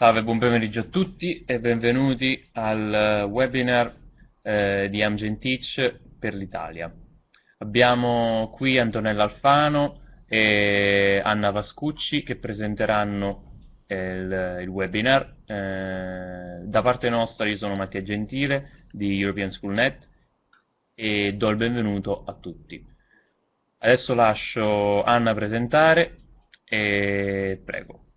Salve, buon pomeriggio a tutti e benvenuti al webinar eh, di Amgen Teach per l'Italia. Abbiamo qui Antonella Alfano e Anna Vascucci che presenteranno il, il webinar. Eh, da parte nostra io sono Mattia Gentile di European Schoolnet e do il benvenuto a tutti. Adesso lascio Anna presentare e prego.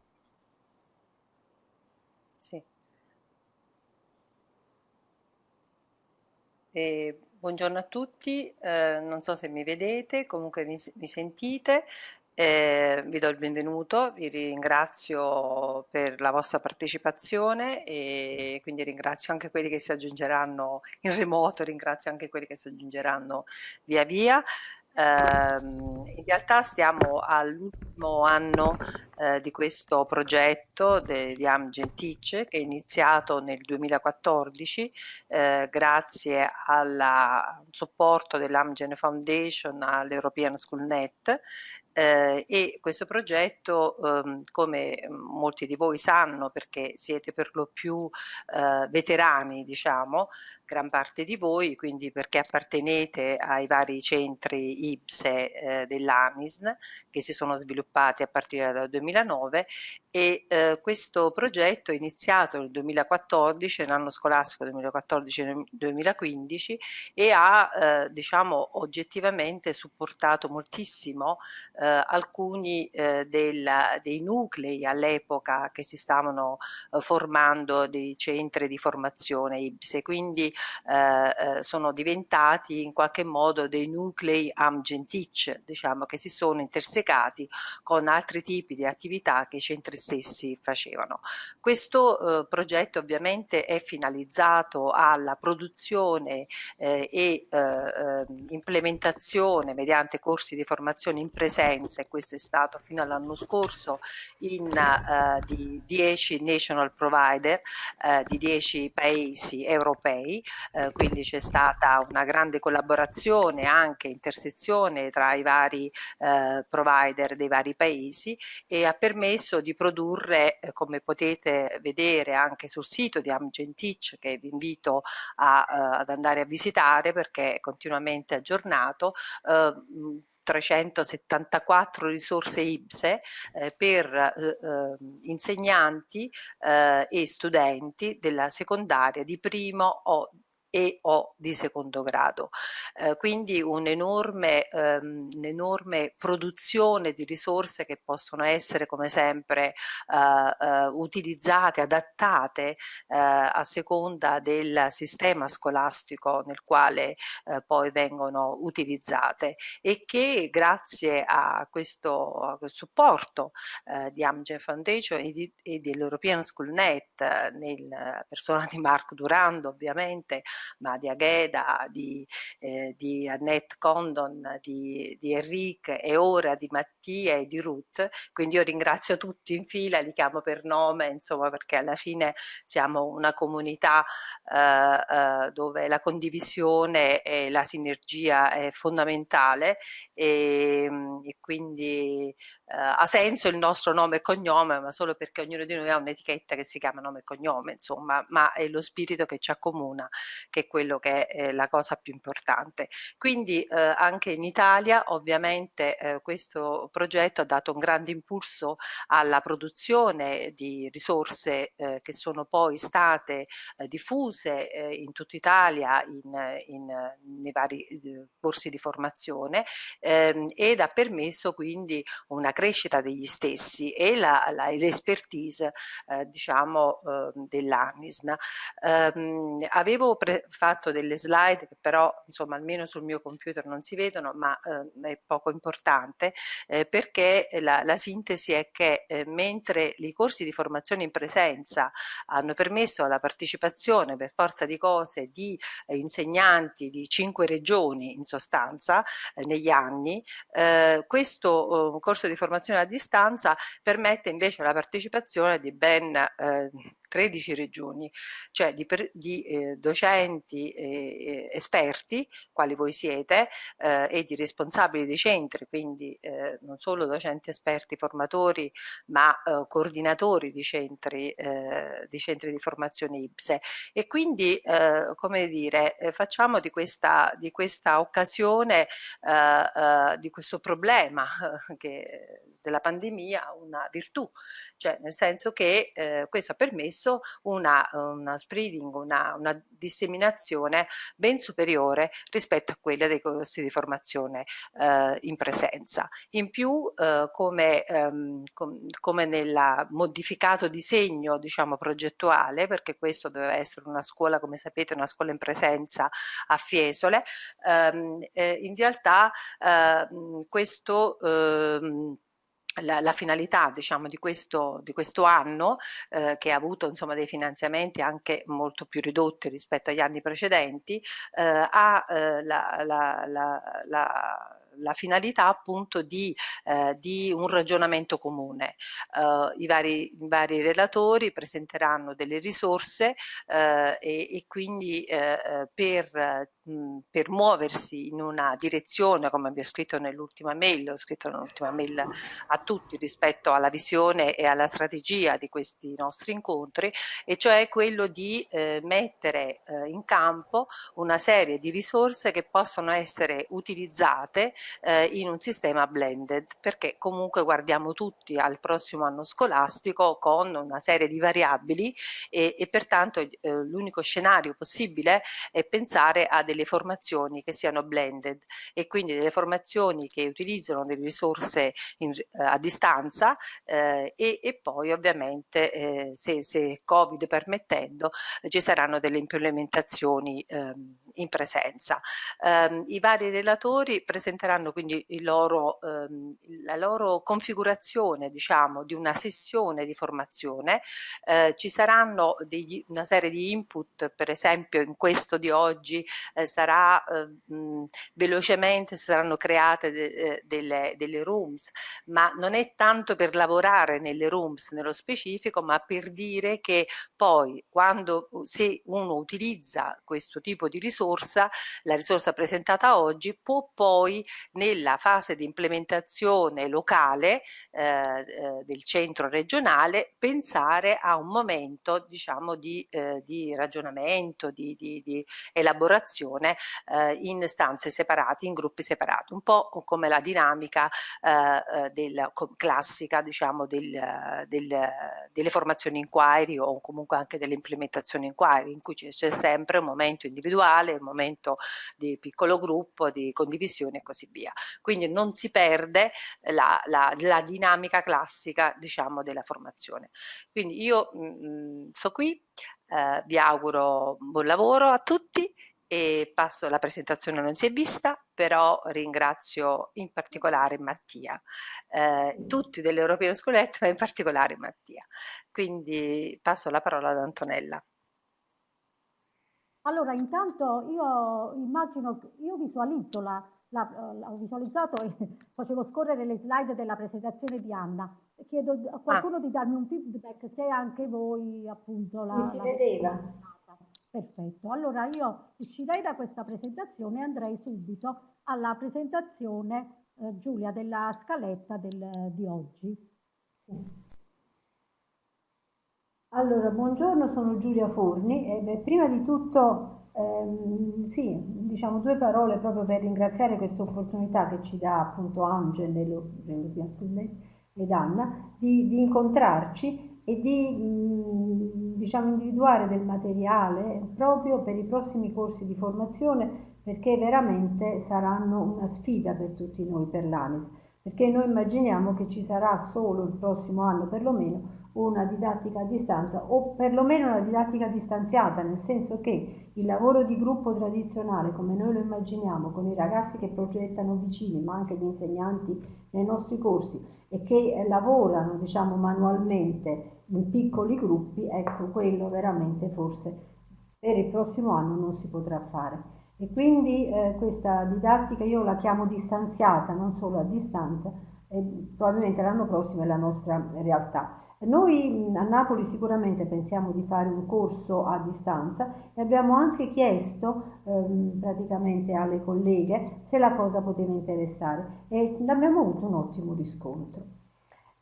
E buongiorno a tutti, eh, non so se mi vedete, comunque mi, mi sentite, eh, vi do il benvenuto, vi ringrazio per la vostra partecipazione e quindi ringrazio anche quelli che si aggiungeranno in remoto, ringrazio anche quelli che si aggiungeranno via via. Uh, in realtà stiamo all'ultimo anno uh, di questo progetto de, di Teach che è iniziato nel 2014 uh, grazie al supporto dell'Amgen Foundation all'European Schoolnet eh, e questo progetto, ehm, come molti di voi sanno perché siete per lo più eh, veterani, diciamo, gran parte di voi, quindi perché appartenete ai vari centri IBSE eh, dell'ANISN che si sono sviluppati a partire dal 2009 e eh, questo progetto è iniziato nel 2014, l'anno scolastico 2014-2015 e ha eh, diciamo oggettivamente supportato moltissimo eh, alcuni eh, della, dei nuclei all'epoca che si stavano eh, formando dei centri di formazione IBSE, quindi eh, sono diventati in qualche modo dei nuclei Amgen-Teach, diciamo che si sono intersecati con altri tipi di attività che i centri stessi facevano. Questo eh, progetto ovviamente è finalizzato alla produzione eh, e eh, ehm, implementazione mediante corsi di formazione in presenza e questo è stato fino all'anno scorso in eh, di 10 national provider eh, di 10 paesi europei eh, quindi c'è stata una grande collaborazione anche intersezione tra i vari provider dei vari paesi e ha permesso di produrre eh, come potete vedere anche sul sito di Amgen Teach, che vi invito a, uh, ad andare a visitare perché è continuamente aggiornato, uh, 374 risorse IBSE eh, per eh, ehm, insegnanti eh, e studenti della secondaria di primo o e o di secondo grado. Eh, quindi un'enorme um, un produzione di risorse che possono essere come sempre uh, uh, utilizzate, adattate uh, a seconda del sistema scolastico nel quale poi vengono utilizzate e che grazie a questo, a questo supporto di Amgen Foundation e, e dell'European Schoolnet nel persona di Marco Durando ovviamente ma di Agheda, di, eh, di Annette Condon, di, di Enrique e ora di Mattia e di Ruth, quindi io ringrazio tutti in fila, li chiamo per nome, insomma perché alla fine siamo una comunità eh, eh, dove la condivisione e la sinergia è fondamentale. E, e quindi eh, ha senso il nostro nome e cognome, ma solo perché ognuno di noi ha un'etichetta che si chiama nome e cognome, insomma, ma è lo spirito che ci accomuna, che è quello che è la cosa più importante. Quindi eh, anche in Italia ovviamente eh, questo progetto ha dato un grande impulso alla produzione di risorse eh, che sono poi state eh, diffuse eh, in tutta Italia in, in, nei vari corsi di formazione ehm, ed ha permesso quindi una crescita degli stessi e l'espertise eh, diciamo eh, dell'ANISN. Um, fatto delle slide che però insomma almeno sul mio computer non si vedono ma eh, è poco importante eh, perché la, la, sintesi è che eh, mentre i corsi di formazione in presenza hanno permesso la partecipazione per forza di cose di eh, insegnanti di cinque regioni in sostanza negli anni, questo corso di formazione a distanza permette invece la partecipazione di ben eh, 13 regioni, cioè di, di eh, docenti eh, esperti, quali voi siete, eh, e di responsabili dei centri, quindi eh, non solo docenti esperti formatori, ma eh, coordinatori di centri, di centri di formazione IPSE. E quindi, come dire, facciamo di questa, di questa occasione, di questo problema che, della pandemia una virtù, cioè nel senso che eh, questo ha permesso una, una spreading, una, una, disseminazione ben superiore rispetto a quella dei corsi di formazione eh, in presenza. In più, eh, come, ehm, com, come nel modificato disegno diciamo, progettuale, perché questo doveva essere una scuola, come sapete, una scuola in presenza a Fiesole, ehm, eh, in realtà ehm, questo ehm, la, la, finalità diciamo, di, questo, di questo anno, eh, che ha avuto insomma, dei finanziamenti anche molto più ridotti rispetto agli anni precedenti, eh, ha eh, la, la, la finalità appunto di, eh, di un ragionamento comune. Uh, i, vari, i, vari, relatori presenteranno delle risorse uh, e, e, quindi uh, per, mh, per, muoversi in una direzione, come vi ho scritto nell'ultima mail, ho scritto nell'ultima mail a tutti rispetto alla visione e alla strategia di questi nostri incontri, e cioè quello di mettere in campo una serie di risorse che possono essere utilizzate eh, in un sistema blended perché comunque guardiamo tutti al prossimo anno scolastico con una serie di variabili e, e pertanto eh, l'unico scenario possibile è pensare a delle formazioni che siano blended e quindi delle formazioni che utilizzano delle risorse in, eh, a distanza eh, e, e, poi ovviamente eh, se, se, Covid permettendo ci saranno delle implementazioni ehm, in presenza. Um, I vari relatori presenteranno quindi loro, um, la loro configurazione diciamo, di una sessione di formazione, uh, ci saranno degli, una serie di input, per esempio in questo di oggi uh, sarà uh, mh, velocemente saranno create de, de, delle, delle rooms, ma non è tanto per lavorare nelle rooms nello specifico, ma per dire che poi quando se uno utilizza questo tipo di risorsa, la risorsa presentata oggi, può poi nella fase di implementazione locale eh, eh, del centro regionale pensare a un momento diciamo di, eh, di ragionamento, di, di, di elaborazione eh, in stanze separate, in gruppi separati, un po' come la dinamica eh, eh, del, classica diciamo del, del, delle formazioni inquiry o comunque anche delle implementazioni inquiry in cui c'è sempre un momento individuale il momento di piccolo gruppo, di condivisione e così via. Quindi non si perde la, la, la dinamica classica diciamo, della formazione. Quindi io mh, mm, sto qui, eh, vi auguro buon lavoro a tutti e passo la presentazione non si è vista, però ringrazio in particolare Mattia, eh, tutti dell'European Schoolette, ma in particolare Mattia. Quindi passo la parola ad Antonella. Allora, intanto io immagino, io visualizzo la, la, la, ho visualizzato e facevo scorrere le slide della presentazione di Anna. Chiedo a qualcuno ah. di darmi un feedback se anche voi appunto la... Mi si vedeva. Perfetto, allora io uscirei da questa presentazione e andrei subito alla presentazione, eh, Giulia, della scaletta del, di oggi. Sì. Allora, buongiorno, sono Giulia Forni e beh, prima di tutto ehm, sì, diciamo due parole proprio per ringraziare questa opportunità che ci dà appunto Angel ed Anna di, di incontrarci e di mh, diciamo, individuare del materiale proprio per i prossimi corsi di formazione perché veramente saranno una sfida per tutti noi, per l'ANIS, perché noi immaginiamo che ci sarà solo il prossimo anno perlomeno una didattica a distanza o perlomeno una didattica distanziata, nel senso che il lavoro di gruppo tradizionale, come noi lo immaginiamo, con i ragazzi che progettano vicini, ma anche gli insegnanti nei nostri corsi e che lavorano diciamo, manualmente in piccoli gruppi, ecco quello veramente forse per il prossimo anno non si potrà fare. E quindi eh, questa didattica io la chiamo distanziata, non solo a distanza, e probabilmente l'anno prossimo è la nostra realtà. Noi a Napoli sicuramente pensiamo di fare un corso a distanza e abbiamo anche chiesto ehm, praticamente alle colleghe se la cosa poteva interessare e abbiamo avuto un ottimo riscontro.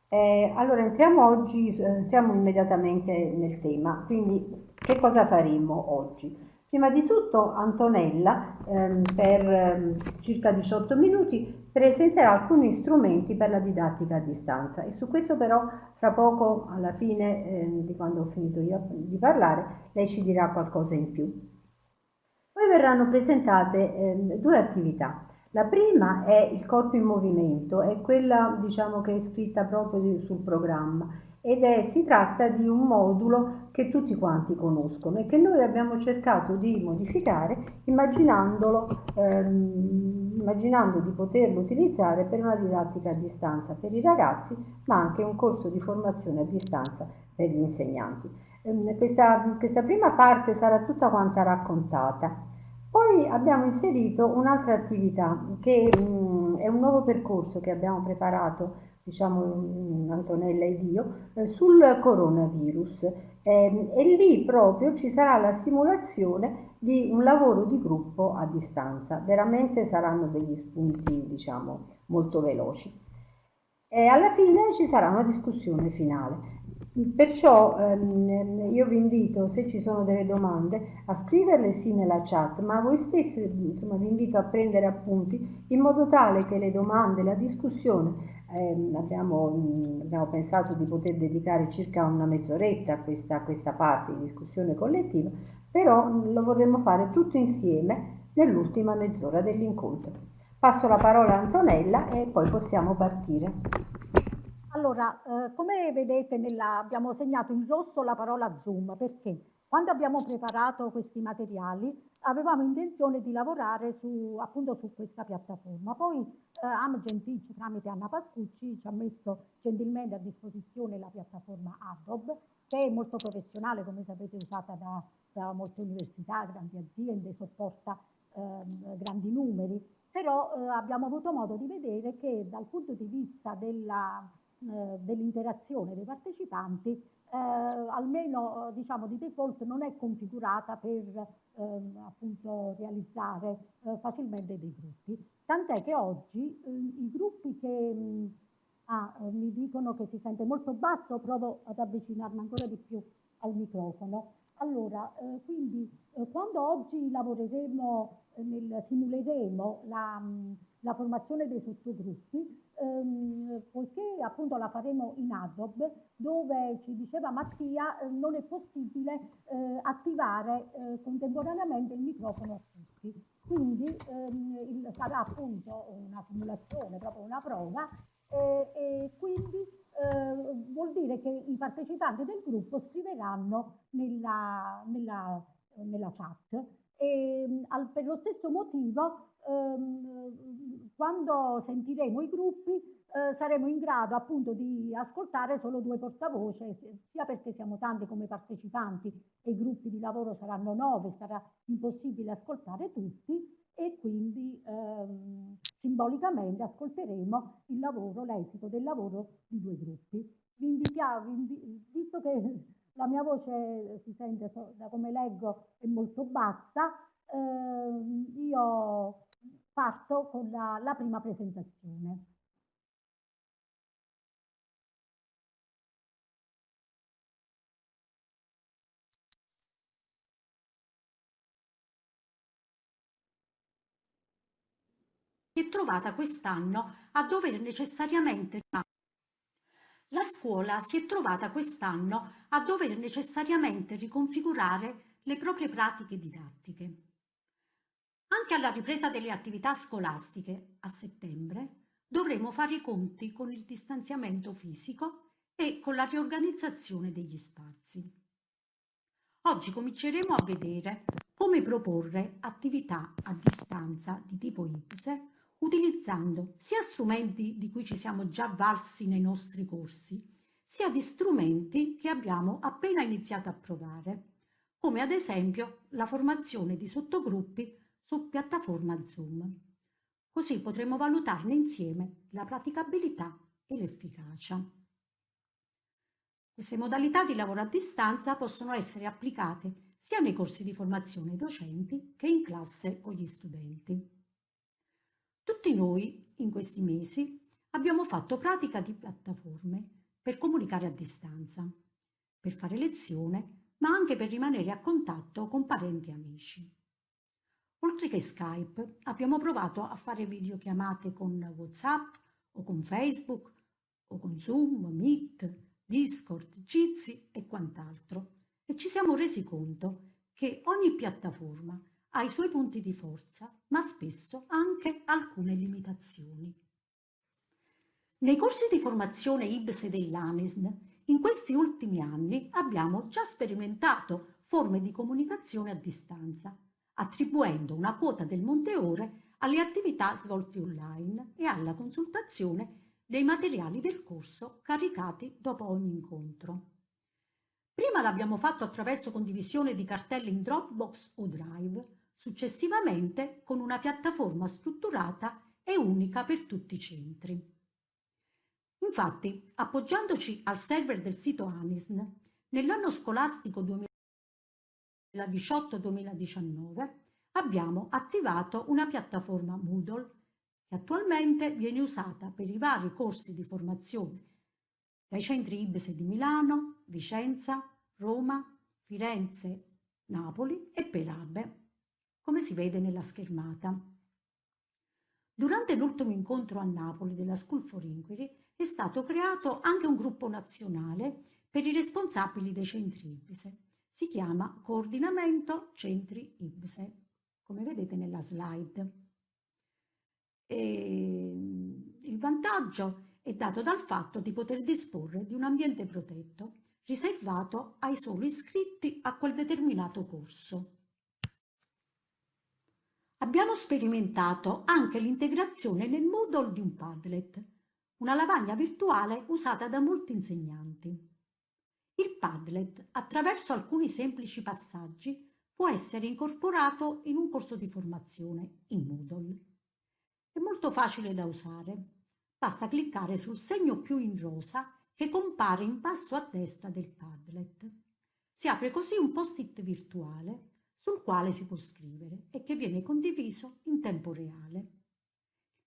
Eh, allora entriamo oggi, entriamo immediatamente nel tema, quindi che cosa faremo oggi? Prima di tutto Antonella ehm, per ehm, circa 18 minuti presenterà alcuni strumenti per la didattica a distanza e su questo però fra poco alla fine eh, di quando ho finito io di parlare lei ci dirà qualcosa in più. Poi verranno presentate eh, due attività. La prima è il corpo in movimento, è quella diciamo che è scritta proprio sul programma ed è, si tratta di un modulo che tutti quanti conoscono e che noi abbiamo cercato di modificare immaginandolo, ehm, immaginando di poterlo utilizzare per una didattica a distanza per i ragazzi, ma anche un corso di formazione a distanza per gli insegnanti. Ehm, questa, questa prima parte sarà tutta quanta raccontata. Poi abbiamo inserito un'altra attività che mh, mm, è un nuovo percorso che abbiamo preparato diciamo Antonella ed io, eh, sul coronavirus eh, e lì proprio ci sarà la simulazione di un lavoro di gruppo a distanza, veramente saranno degli spunti diciamo molto veloci. E alla fine ci sarà una discussione finale. Perciò ehm, io vi invito, se ci sono delle domande, a scriverle sì nella chat, ma voi stessi insomma, vi invito a prendere appunti in modo tale che le domande, la discussione eh, abbiamo, mh, abbiamo, pensato di poter dedicare circa una mezz'oretta a questa, a questa parte di discussione collettiva, però mh, lo vorremmo fare tutto insieme nell'ultima mezz'ora dell'incontro. Passo la parola a Antonella e poi possiamo partire. Allora, eh, come vedete nella, abbiamo segnato in rosso la parola Zoom, perché? Quando abbiamo preparato questi materiali avevamo intenzione di lavorare su, appunto su questa piattaforma. Poi eh, Teach tramite Anna Pascucci ci ha messo gentilmente a disposizione la piattaforma Adobe che è molto professionale, come sapete usata da, da molte università, grandi aziende, sopporta ehm, grandi numeri, però eh, abbiamo avuto modo di vedere che dal punto di vista eh, dell'interazione dei partecipanti eh, almeno diciamo di default non è configurata per appunto realizzare eh, facilmente dei gruppi. Tant'è che oggi eh, i gruppi che mh, ah, mi dicono che si sente molto basso, provo ad avvicinarmi ancora di più al microfono. Allora, eh, quindi eh, quando oggi lavoreremo, eh, nel, simuleremo la, la formazione dei sottogruppi, ehm, poiché appunto la faremo in Adobe, dove ci diceva Mattia eh, non è possibile eh, attivare eh, contemporaneamente il microfono a tutti. Quindi ehm, il, sarà appunto una simulazione, proprio una prova, e quindi eh, vuol dire che i partecipanti del gruppo scriveranno nella, nella, nella chat e al, per lo stesso motivo ehm, quando sentiremo i gruppi eh, saremo in grado appunto di ascoltare solo due portavoce, sia perché siamo tanti come partecipanti e i gruppi di lavoro saranno nove, sarà impossibile ascoltare tutti e quindi ehm, simbolicamente ascolteremo il lavoro, l'esito del lavoro di due gruppi. Vi invitiamo, visto che la mia voce si sente, da come leggo, è molto bassa, eh, io parto con la, la prima presentazione. si è trovata quest'anno a dover necessariamente la scuola si è trovata quest'anno a dover necessariamente riconfigurare le proprie pratiche didattiche. Anche alla ripresa delle attività scolastiche a settembre dovremo fare i conti con il distanziamento fisico e con la riorganizzazione degli spazi. Oggi cominceremo a vedere come proporre attività a distanza di tipo IPSE utilizzando sia strumenti di cui ci siamo già valsi nei nostri corsi, sia di strumenti che abbiamo appena iniziato a provare, come ad esempio la formazione di sottogruppi su piattaforma Zoom. Così potremo valutarne insieme la praticabilità e l'efficacia. Queste modalità di lavoro a distanza possono essere applicate sia nei corsi di formazione docenti che in classe con gli studenti. Tutti noi, in questi mesi, abbiamo fatto pratica di piattaforme per comunicare a distanza, per fare lezione, ma anche per rimanere a contatto con parenti e amici. Oltre che Skype, abbiamo provato a fare videochiamate con WhatsApp o con Facebook o con Zoom, Meet, Discord, Jitsi e quant'altro e ci siamo resi conto che ogni piattaforma ha i suoi punti di forza, ma spesso anche alcune limitazioni. Nei corsi di formazione IBSE dell'ANISN, in questi ultimi anni abbiamo già sperimentato forme di comunicazione a distanza, attribuendo una quota del monte ore alle attività svolte online e alla consultazione dei materiali del corso caricati dopo ogni incontro. Prima l'abbiamo fatto attraverso condivisione di cartelle in Dropbox o Drive, successivamente con una piattaforma strutturata e unica per tutti i centri. Infatti, appoggiandoci al server del sito ANISN, nell'anno scolastico 2018-2019 abbiamo attivato una piattaforma Moodle che attualmente viene usata per i vari corsi di formazione dai centri IBSE di Milano, Vicenza, Roma, Firenze, Napoli e Perabe, come si vede nella schermata. Durante l'ultimo incontro a Napoli della School for Inquiry è stato creato anche un gruppo nazionale per i responsabili dei centri IBSE. Si chiama Coordinamento Centri IBSE, come vedete nella slide. E il vantaggio è dato dal fatto di poter disporre di un ambiente protetto riservato ai soli iscritti a quel determinato corso. Abbiamo sperimentato anche l'integrazione nel Moodle di un Padlet, una lavagna virtuale usata da molti insegnanti. Il Padlet, attraverso alcuni semplici passaggi, può essere incorporato in un corso di formazione in Moodle. È molto facile da usare. Basta cliccare sul segno più in rosa che compare in basso a destra del Padlet. Si apre così un post-it virtuale sul quale si può scrivere e che viene condiviso in tempo reale.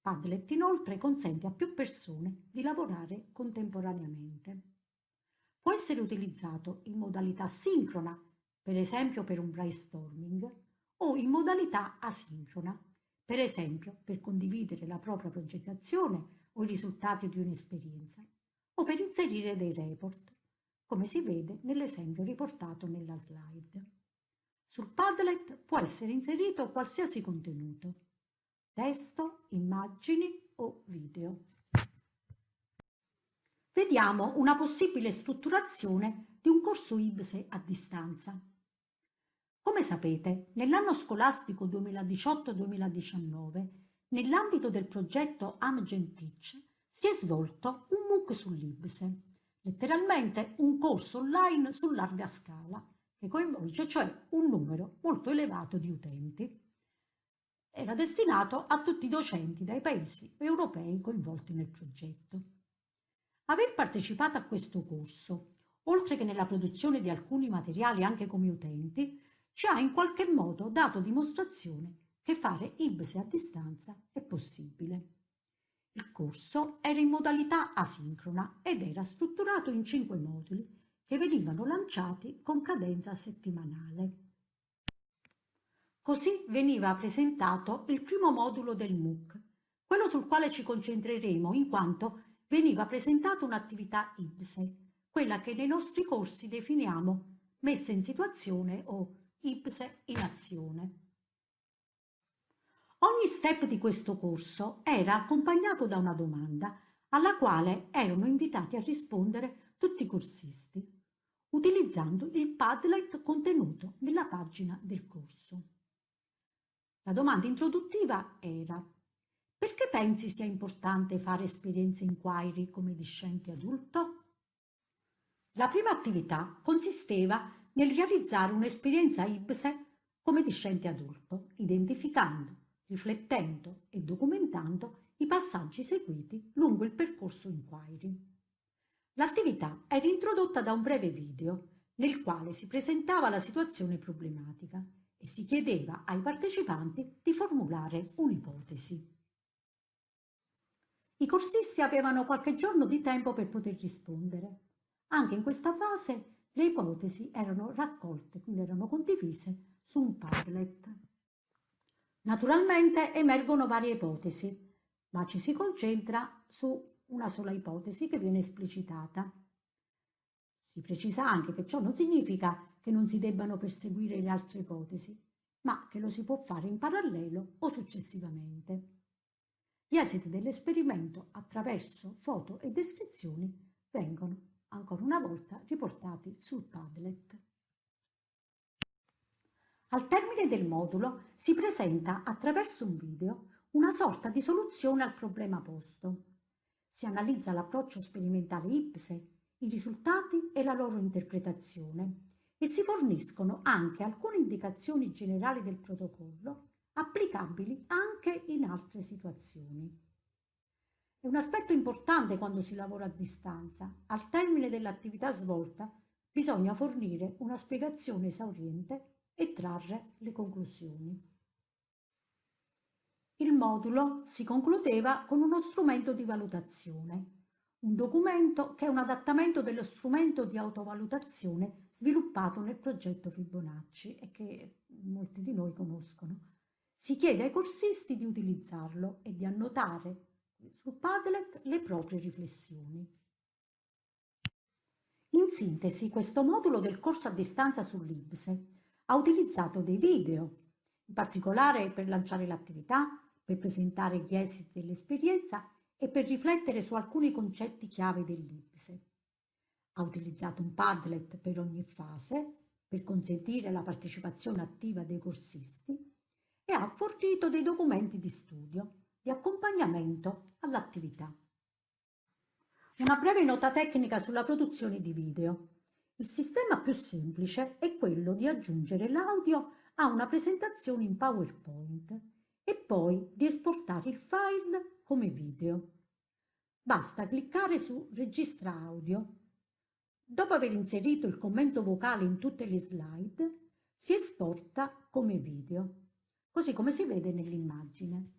Padlet inoltre consente a più persone di lavorare contemporaneamente. Può essere utilizzato in modalità sincrona, per esempio per un brainstorming, o in modalità asincrona, per esempio per condividere la propria progettazione o i risultati di un'esperienza, o per inserire dei report, come si vede nell'esempio riportato nella slide. Sul Padlet può essere inserito qualsiasi contenuto, testo, immagini o video. Vediamo una possibile strutturazione di un corso IBSE a distanza. Come sapete, nell'anno scolastico 2018-2019, nell'ambito del progetto Amgen Teach, si è svolto un MOOC sull'IBSE, letteralmente un corso online su larga scala, che coinvolge cioè un numero molto elevato di utenti. Era destinato a tutti i docenti dai paesi europei coinvolti nel progetto. Aver partecipato a questo corso, oltre che nella produzione di alcuni materiali anche come utenti, ci ha in qualche modo dato dimostrazione che fare IBSE a distanza è possibile. Il corso era in modalità asincrona ed era strutturato in cinque moduli che venivano lanciati con cadenza settimanale. Così veniva presentato il primo modulo del MOOC, quello sul quale ci concentreremo in quanto veniva presentata un'attività IBSE, quella che nei nostri corsi definiamo messa in situazione o IPSE in azione. Ogni step di questo corso era accompagnato da una domanda alla quale erano invitati a rispondere tutti i corsisti, utilizzando il Padlet contenuto nella pagina del corso. La domanda introduttiva era perché pensi sia importante fare esperienze inquiry come discenti adulto? La prima attività consisteva nel realizzare un'esperienza IBSE come discente adulto, identificando, riflettendo e documentando i passaggi seguiti lungo il percorso inquiry. L'attività era introdotta da un breve video nel quale si presentava la situazione problematica e si chiedeva ai partecipanti di formulare un'ipotesi. I corsisti avevano qualche giorno di tempo per poter rispondere. Anche in questa fase le ipotesi erano raccolte, quindi erano condivise su un Padlet. Naturalmente emergono varie ipotesi, ma ci si concentra su una sola ipotesi che viene esplicitata. Si precisa anche che ciò non significa che non si debbano perseguire le altre ipotesi, ma che lo si può fare in parallelo o successivamente. Gli esiti dell'esperimento attraverso foto e descrizioni vengono ancora una volta riportati sul Padlet. Al termine del modulo si presenta attraverso un video una sorta di soluzione al problema posto. Si analizza l'approccio sperimentale IPSE, i risultati e la loro interpretazione e si forniscono anche alcune indicazioni generali del protocollo applicabili anche in altre situazioni. È un aspetto importante quando si lavora a distanza. Al termine dell'attività svolta bisogna fornire una spiegazione esauriente e trarre le conclusioni. Il modulo si concludeva con uno strumento di valutazione, un documento che è un adattamento dello strumento di autovalutazione sviluppato nel progetto Fibonacci e che molti di noi conoscono. Si chiede ai corsisti di utilizzarlo e di annotare su Padlet le proprie riflessioni. In sintesi, questo modulo del corso a distanza sull'IBSE ha utilizzato dei video, in particolare per lanciare l'attività, per presentare gli esiti dell'esperienza e per riflettere su alcuni concetti chiave dell'IPSE. Ha utilizzato un Padlet per ogni fase per consentire la partecipazione attiva dei corsisti e ha fornito dei documenti di studio di accompagnamento all'attività. Una breve nota tecnica sulla produzione di video. Il sistema più semplice è quello di aggiungere l'audio a una presentazione in PowerPoint e poi di esportare il file come video. Basta cliccare su Registra audio. Dopo aver inserito il commento vocale in tutte le slide, si esporta come video, così come si vede nell'immagine.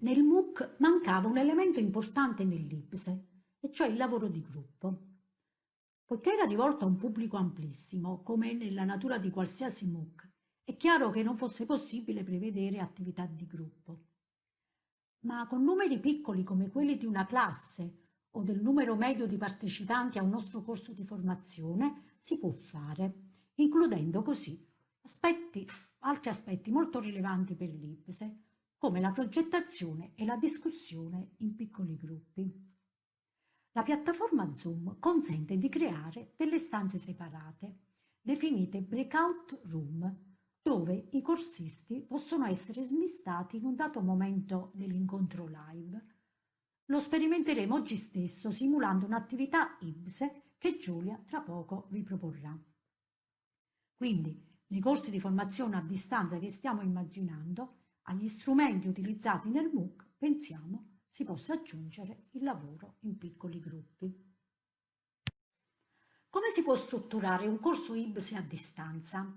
Nel MOOC mancava un elemento importante nell'IPSE, e cioè il lavoro di gruppo. Poiché era rivolto a un pubblico amplissimo, come nella natura di qualsiasi MOOC, è chiaro che non fosse possibile prevedere attività di gruppo. Ma con numeri piccoli come quelli di una classe o del numero medio di partecipanti a un nostro corso di formazione si può fare, includendo così aspetti, altri aspetti molto rilevanti per l'IPSE, come la progettazione e la discussione in piccoli gruppi. La piattaforma Zoom consente di creare delle stanze separate, definite breakout room, dove i corsisti possono essere smistati in un dato momento dell'incontro live. Lo sperimenteremo oggi stesso simulando un'attività IBSE che Giulia tra poco vi proporrà. Quindi, nei corsi di formazione a distanza che stiamo immaginando, agli strumenti utilizzati nel MOOC pensiamo si possa aggiungere il lavoro in piccoli gruppi. Come si può strutturare un corso IBSE a distanza?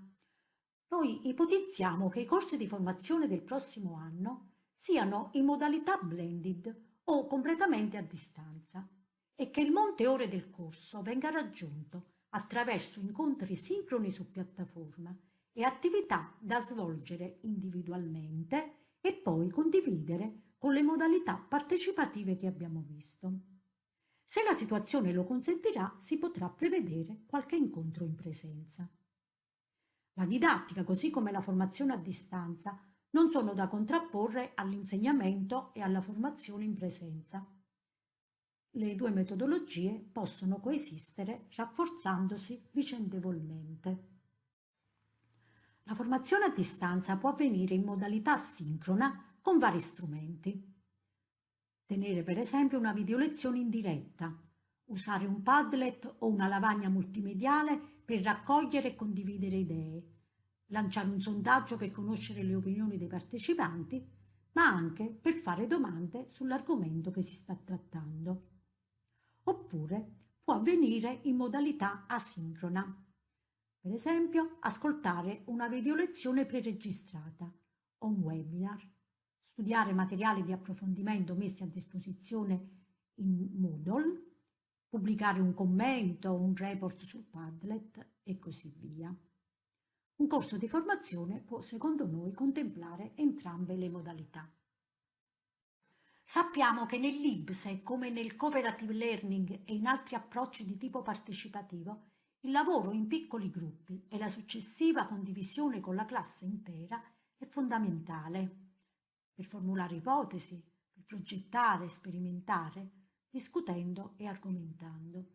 Noi ipotizziamo che i corsi di formazione del prossimo anno siano in modalità blended o completamente a distanza e che il monte ore del corso venga raggiunto attraverso incontri sincroni su piattaforma e attività da svolgere individualmente e poi condividere con le modalità partecipative che abbiamo visto. Se la situazione lo consentirà, si potrà prevedere qualche incontro in presenza. La didattica, così come la formazione a distanza, non sono da contrapporre all'insegnamento e alla formazione in presenza. Le due metodologie possono coesistere rafforzandosi vicendevolmente. La formazione a distanza può avvenire in modalità sincrona con vari strumenti. Tenere per esempio una videolezione in diretta, usare un Padlet o una lavagna multimediale per raccogliere e condividere idee, lanciare un sondaggio per conoscere le opinioni dei partecipanti, ma anche per fare domande sull'argomento che si sta trattando. Oppure può avvenire in modalità asincrona. Per esempio, ascoltare una videolezione preregistrata o un webinar, studiare materiali di approfondimento messi a disposizione in Moodle, pubblicare un commento, un report sul Padlet e così via. Un corso di formazione può, secondo noi, contemplare entrambe le modalità. Sappiamo che nell'IBSE, come nel cooperative learning e in altri approcci di tipo partecipativo, il lavoro in piccoli gruppi e la successiva condivisione con la classe intera è fondamentale per formulare ipotesi, per progettare, sperimentare, discutendo e argomentando.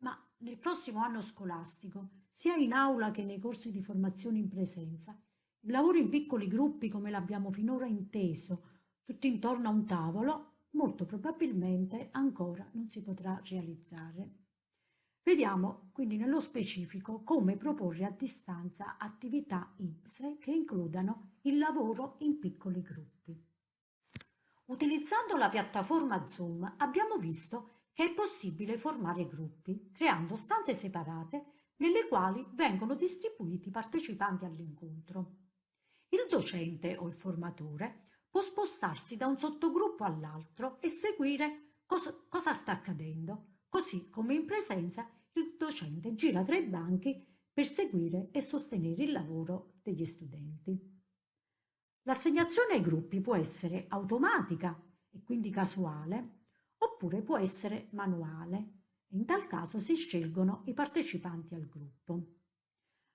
Ma nel prossimo anno scolastico, sia in aula che nei corsi di formazione in presenza, il lavoro in piccoli gruppi come l'abbiamo finora inteso, tutti intorno a un tavolo, molto probabilmente ancora non si potrà realizzare. Vediamo quindi nello specifico come proporre a distanza attività IPSE che includano il lavoro in piccoli gruppi. Utilizzando la piattaforma Zoom abbiamo visto che è possibile formare gruppi, creando stanze separate nelle quali vengono distribuiti i partecipanti all'incontro. Il docente o il formatore può spostarsi da un sottogruppo all'altro e seguire cosa, cosa sta accadendo, così come in presenza il docente gira tra i banchi per seguire e sostenere il lavoro degli studenti. L'assegnazione ai gruppi può essere automatica e quindi casuale, oppure può essere manuale e in tal caso si scelgono i partecipanti al gruppo.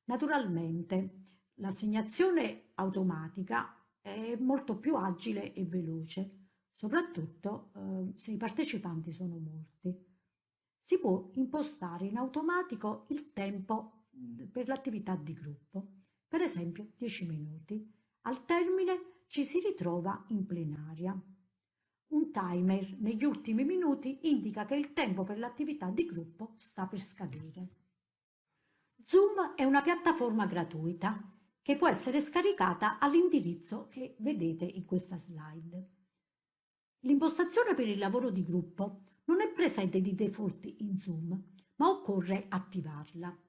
Naturalmente l'assegnazione automatica è molto più agile e veloce, soprattutto eh, se i partecipanti sono molti. Si può impostare in automatico il tempo per l'attività di gruppo, per esempio 10 minuti. Al termine ci si ritrova in plenaria. Un timer negli ultimi minuti indica che il tempo per l'attività di gruppo sta per scadere. Zoom è una piattaforma gratuita che può essere scaricata all'indirizzo che vedete in questa slide. L'impostazione per il lavoro di gruppo non è presente di default in Zoom, ma occorre attivarla.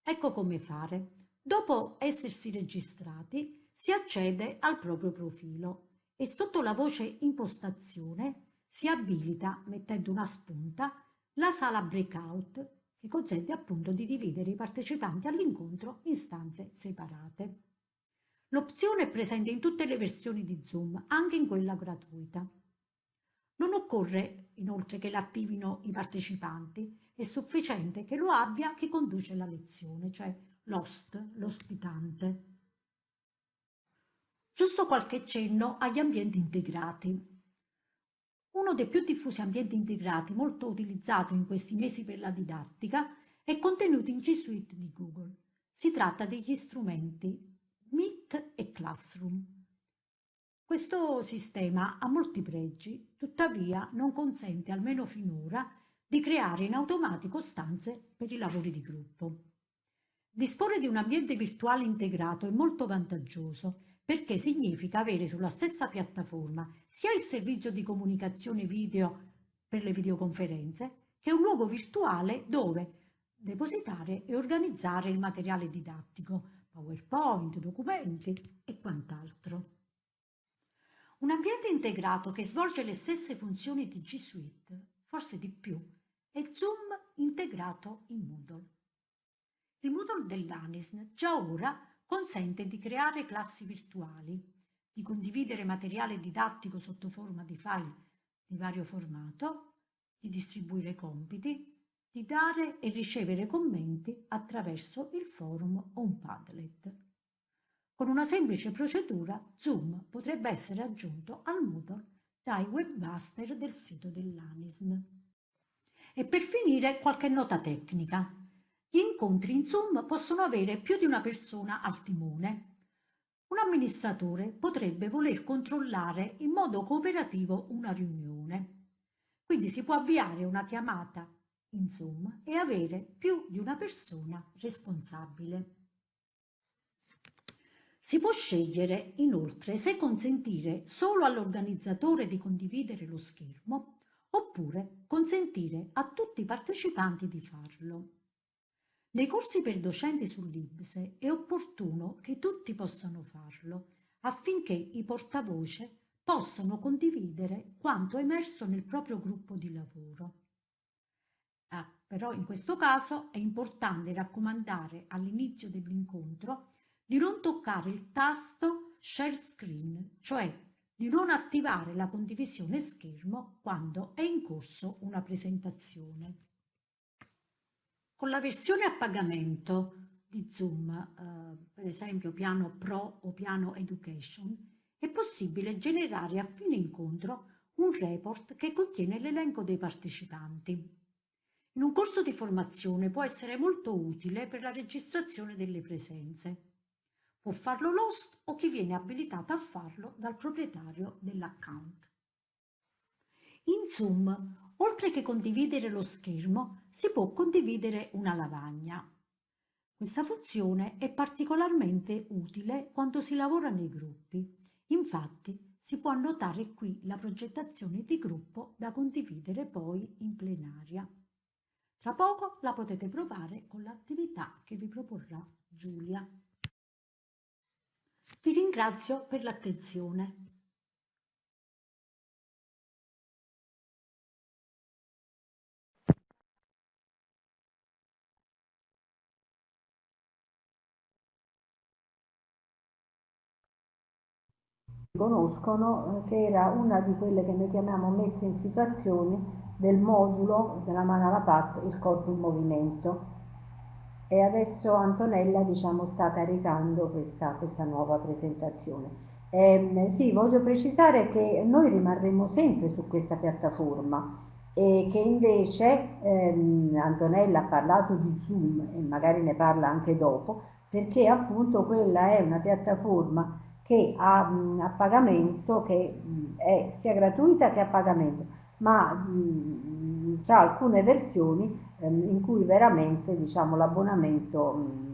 Ecco come fare. Dopo essersi registrati, si accede al proprio profilo e sotto la voce impostazione si abilita, mettendo una spunta, la sala breakout che consente appunto di dividere i partecipanti all'incontro in stanze separate. L'opzione è presente in tutte le versioni di Zoom, anche in quella gratuita. Non occorre inoltre che l'attivino i partecipanti, è sufficiente che lo abbia chi conduce la lezione, cioè l'host, l'ospitante. Giusto qualche cenno agli ambienti integrati. Uno dei più diffusi ambienti integrati molto utilizzato in questi mesi per la didattica è contenuto in G Suite di Google. Si tratta degli strumenti Meet e Classroom. Questo sistema ha molti pregi, tuttavia non consente, almeno finora, di creare in automatico stanze per i lavori di gruppo. Disporre di un ambiente virtuale integrato è molto vantaggioso perché significa avere sulla stessa piattaforma sia il servizio di comunicazione video per le videoconferenze che un luogo virtuale dove depositare e organizzare il materiale didattico, PowerPoint, documenti e quant'altro. Un ambiente integrato che svolge le stesse funzioni di G Suite, forse di più, è Zoom integrato in Moodle. Il Moodle dell'ANISN già ora consente di creare classi virtuali, di condividere materiale didattico sotto forma di file di vario formato, di distribuire compiti, di dare e ricevere commenti attraverso il forum o un Padlet. Con una semplice procedura Zoom potrebbe essere aggiunto al Moodle dai webmaster del sito dell'ANISN. E per finire qualche nota tecnica. Gli incontri in Zoom possono avere più di una persona al timone. Un amministratore potrebbe voler controllare in modo cooperativo una riunione. Quindi si può avviare una chiamata in Zoom e avere più di una persona responsabile. Si può scegliere inoltre se consentire solo all'organizzatore di condividere lo schermo oppure consentire a tutti i partecipanti di farlo. Nei corsi per docenti sull'IBSE è opportuno che tutti possano farlo affinché i portavoce possano condividere quanto emerso nel proprio gruppo di lavoro. Ah, però in questo caso è importante raccomandare all'inizio dell'incontro di non toccare il tasto Share Screen, cioè di non attivare la condivisione schermo quando è in corso una presentazione. Con la versione a pagamento di Zoom, eh, per esempio piano Pro o piano Education, è possibile generare a fine incontro un report che contiene l'elenco dei partecipanti. In un corso di formazione può essere molto utile per la registrazione delle presenze. Può farlo l'host o chi viene abilitato a farlo dal proprietario dell'account. In Zoom, oltre che condividere lo schermo, si può condividere una lavagna. Questa funzione è particolarmente utile quando si lavora nei gruppi. Infatti, si può annotare qui la progettazione di gruppo da condividere poi in plenaria. Tra poco la potete provare con l'attività che vi proporrà Giulia. Vi ringrazio per l'attenzione. Conoscono eh, che era una di quelle che noi chiamiamo messe in situazioni del modulo della mano alla pat, il corpo in movimento e adesso Antonella diciamo, sta caricando questa, questa nuova presentazione. Eh, sì, voglio precisare che noi rimarremo sempre su questa piattaforma e che invece ehm, Antonella ha parlato di Zoom e magari ne parla anche dopo perché appunto quella è una piattaforma che ha a pagamento, che è sia gratuita che a pagamento, ma ha alcune versioni ehm, in cui veramente diciamo, l'abbonamento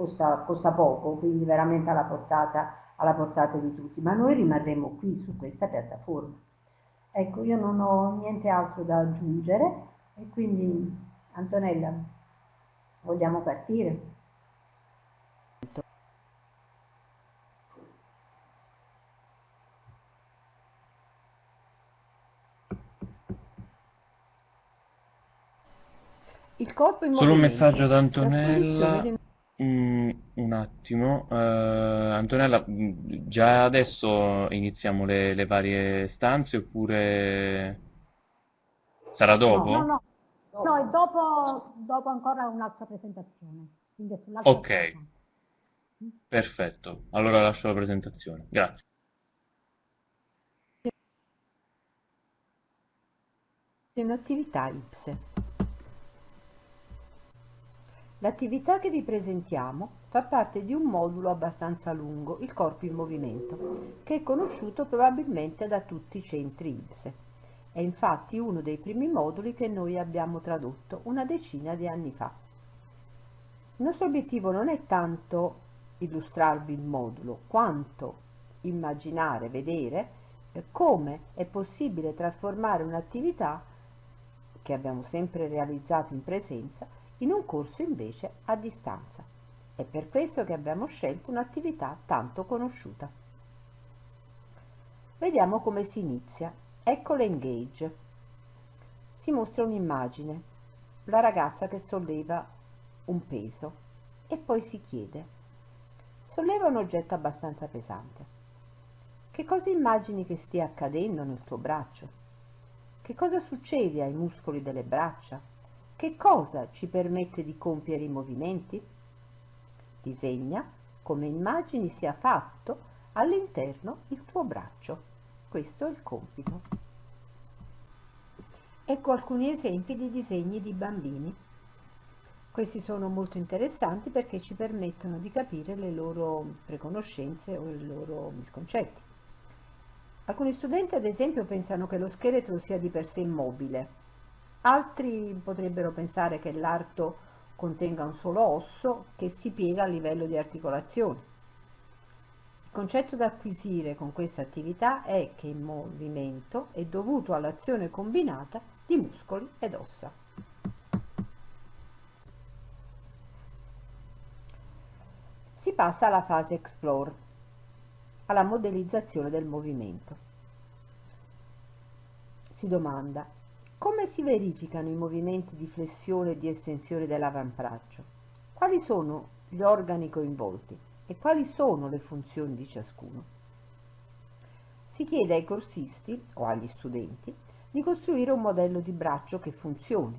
costa, costa, poco, quindi veramente alla portata, alla portata di tutti, ma noi rimarremo qui su questa piattaforma. Ecco, io non ho niente altro da aggiungere e quindi Antonella, vogliamo partire? Il corpo in Solo un messaggio ad Antonella. Mm, un attimo, uh, Antonella, mm, già adesso iniziamo le, le, varie stanze oppure sarà dopo? No, no, no, no è dopo, dopo ancora un'altra presentazione. ok, cosa. perfetto, allora lascio la presentazione, grazie. Un'attività IPSE. L'attività che vi presentiamo fa parte di un modulo abbastanza lungo, il corpo in movimento, che è conosciuto probabilmente da tutti i centri IPSE. È infatti uno dei primi moduli che noi abbiamo tradotto una decina di anni fa. Il nostro obiettivo non è tanto illustrarvi il modulo, quanto immaginare, vedere eh, come è possibile trasformare un'attività che abbiamo sempre realizzato in presenza in un corso invece a distanza. È per questo che abbiamo scelto un'attività tanto conosciuta. Vediamo come si inizia. Ecco l'engage. Si mostra un'immagine, la ragazza che solleva un peso e poi si chiede solleva un oggetto abbastanza pesante. Che cosa immagini che stia accadendo nel tuo braccio? Che cosa succede ai muscoli delle braccia, che cosa ci permette di compiere i movimenti? Disegna come immagini sia fatto all'interno il tuo braccio. Questo è il compito. Ecco alcuni esempi di disegni di bambini. Questi sono molto interessanti perché ci permettono di capire le loro preconoscenze o i loro misconcetti. Alcuni studenti ad esempio pensano che lo scheletro sia di per sé immobile, Altri potrebbero pensare che l'arto contenga un solo osso che si piega a livello di articolazione. Il concetto da acquisire con questa attività è che il movimento è dovuto all'azione combinata di muscoli ed ossa. Si passa alla fase Explore, alla modellizzazione del movimento. Si domanda come si verificano i movimenti di flessione e di estensione dell'avambraccio? Quali sono gli organi coinvolti? e quali sono le funzioni di ciascuno. Si chiede ai corsisti o agli studenti di costruire un modello di braccio che funzioni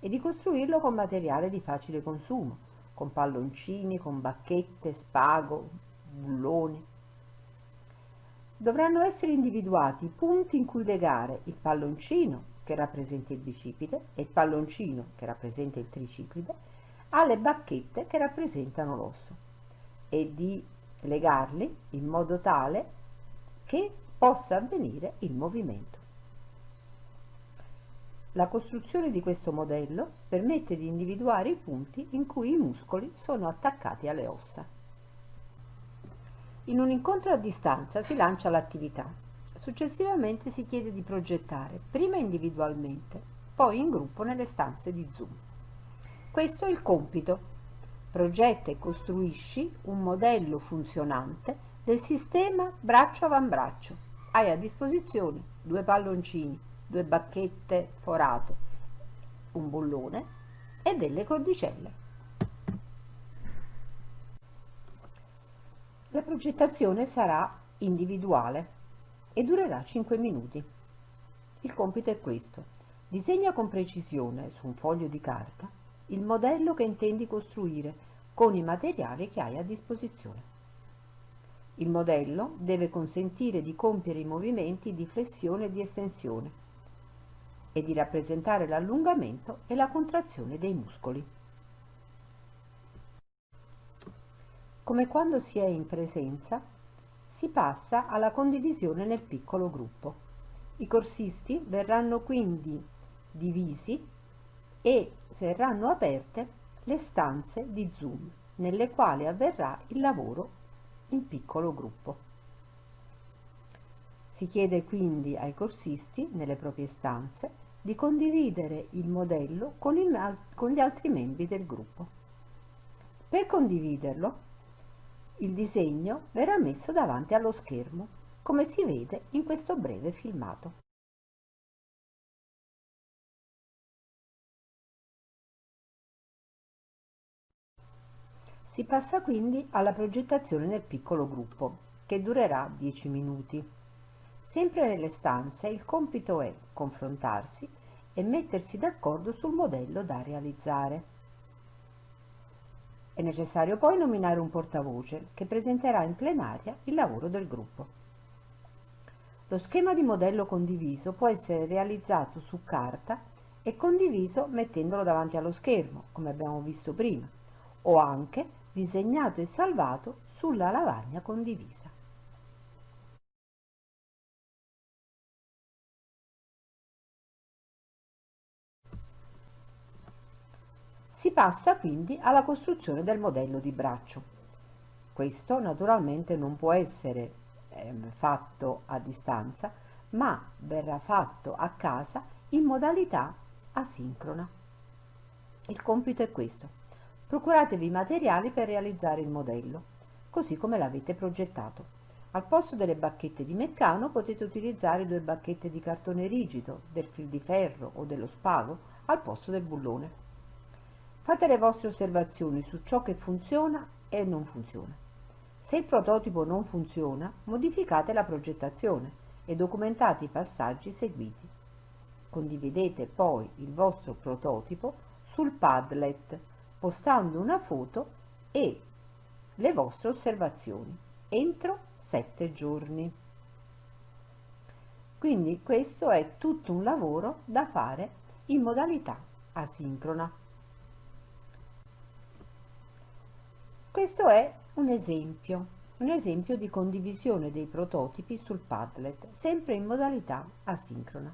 e di costruirlo con materiale di facile consumo, con palloncini, con bacchette, spago, bulloni. Dovranno essere individuati i punti in cui legare il palloncino che rappresenta il bicipite e il palloncino che rappresenta il tricipite alle bacchette che rappresentano l'osso e di legarli in modo tale che possa avvenire il movimento. La costruzione di questo modello permette di individuare i punti in cui i muscoli sono attaccati alle ossa. In un incontro a distanza si lancia l'attività. Successivamente si chiede di progettare, prima individualmente, poi in gruppo nelle stanze di Zoom. Questo è il compito Progetta e costruisci un modello funzionante del sistema braccio-avambraccio. Hai a disposizione due palloncini, due bacchette forate, un bullone e delle cordicelle. La progettazione sarà individuale e durerà 5 minuti. Il compito è questo. Disegna con precisione su un foglio di carta il modello che intendi costruire con i materiali che hai a disposizione. Il modello deve consentire di compiere i movimenti di flessione e di estensione e di rappresentare l'allungamento e la contrazione dei muscoli. Come quando si è in presenza, si passa alla condivisione nel piccolo gruppo. I corsisti verranno quindi divisi e saranno aperte le stanze di Zoom nelle quali avverrà il lavoro in piccolo gruppo. Si chiede quindi ai corsisti, nelle proprie stanze, di condividere il modello con, il, con gli altri membri del gruppo. Per condividerlo, il disegno verrà messo davanti allo schermo, come si vede in questo breve filmato. Si passa quindi alla progettazione nel piccolo gruppo, che durerà 10 minuti. Sempre nelle stanze il compito è confrontarsi e mettersi d'accordo sul modello da realizzare. È necessario poi nominare un portavoce che presenterà in plenaria il lavoro del gruppo. Lo schema di modello condiviso può essere realizzato su carta e condiviso mettendolo davanti allo schermo, come abbiamo visto prima, o anche disegnato e salvato sulla lavagna condivisa. Si passa quindi alla costruzione del modello di braccio. Questo naturalmente non può essere eh, fatto a distanza, ma verrà fatto a casa in modalità asincrona. Il compito è questo Procuratevi materiali per realizzare il modello, così come l'avete progettato. Al posto delle bacchette di meccano potete utilizzare due bacchette di cartone rigido, del fil di ferro o dello spago al posto del bullone. Fate le vostre osservazioni su ciò che funziona e non funziona. Se il prototipo non funziona, modificate la progettazione e documentate i passaggi seguiti. Condividete poi il vostro prototipo sul Padlet postando una foto e le vostre osservazioni entro sette giorni. Quindi questo è tutto un lavoro da fare in modalità asincrona. Questo è un esempio, un esempio di condivisione dei prototipi sul Padlet, sempre in modalità asincrona.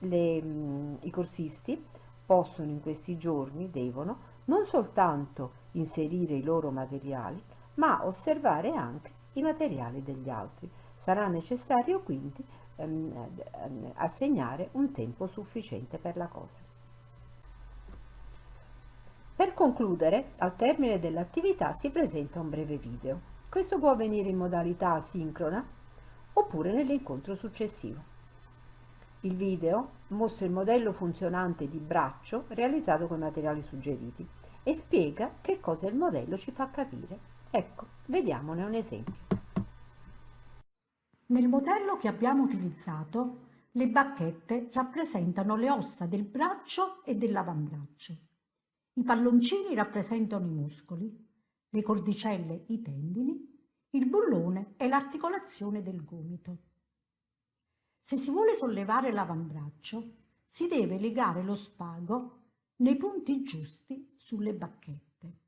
Le, mm, I corsisti possono in questi giorni, devono, non soltanto inserire i loro materiali, ma osservare anche i materiali degli altri. Sarà necessario quindi ehm, ehm, assegnare un tempo sufficiente per la cosa. Per concludere, al termine dell'attività si presenta un breve video. Questo può avvenire in modalità asincrona oppure nell'incontro successivo. Il video mostra il modello funzionante di braccio realizzato con i materiali suggeriti e spiega che cosa il modello ci fa capire. Ecco, vediamone un esempio. Nel modello che abbiamo utilizzato, le bacchette rappresentano le ossa del braccio e dell'avambraccio. I palloncini rappresentano i muscoli, le cordicelle i tendini, il bullone è l'articolazione del gomito. Se si vuole sollevare l'avambraccio, si deve legare lo spago nei punti giusti sulle bacchette.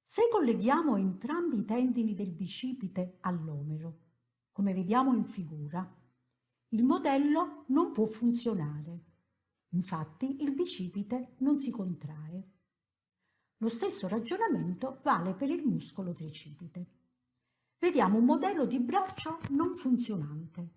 Se colleghiamo entrambi i tendini del bicipite all'omero, come vediamo in figura, il modello non può funzionare. Infatti il bicipite non si contrae. Lo stesso ragionamento vale per il muscolo tricipite. Vediamo un modello di braccio non funzionante.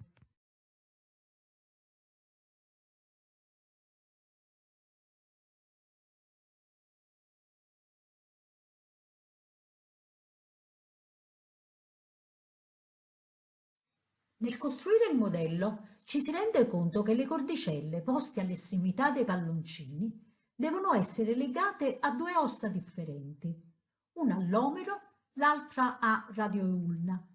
Nel costruire il modello ci si rende conto che le cordicelle poste all'estremità dei palloncini devono essere legate a due ossa differenti, una all'omero, l'altra a radioulna.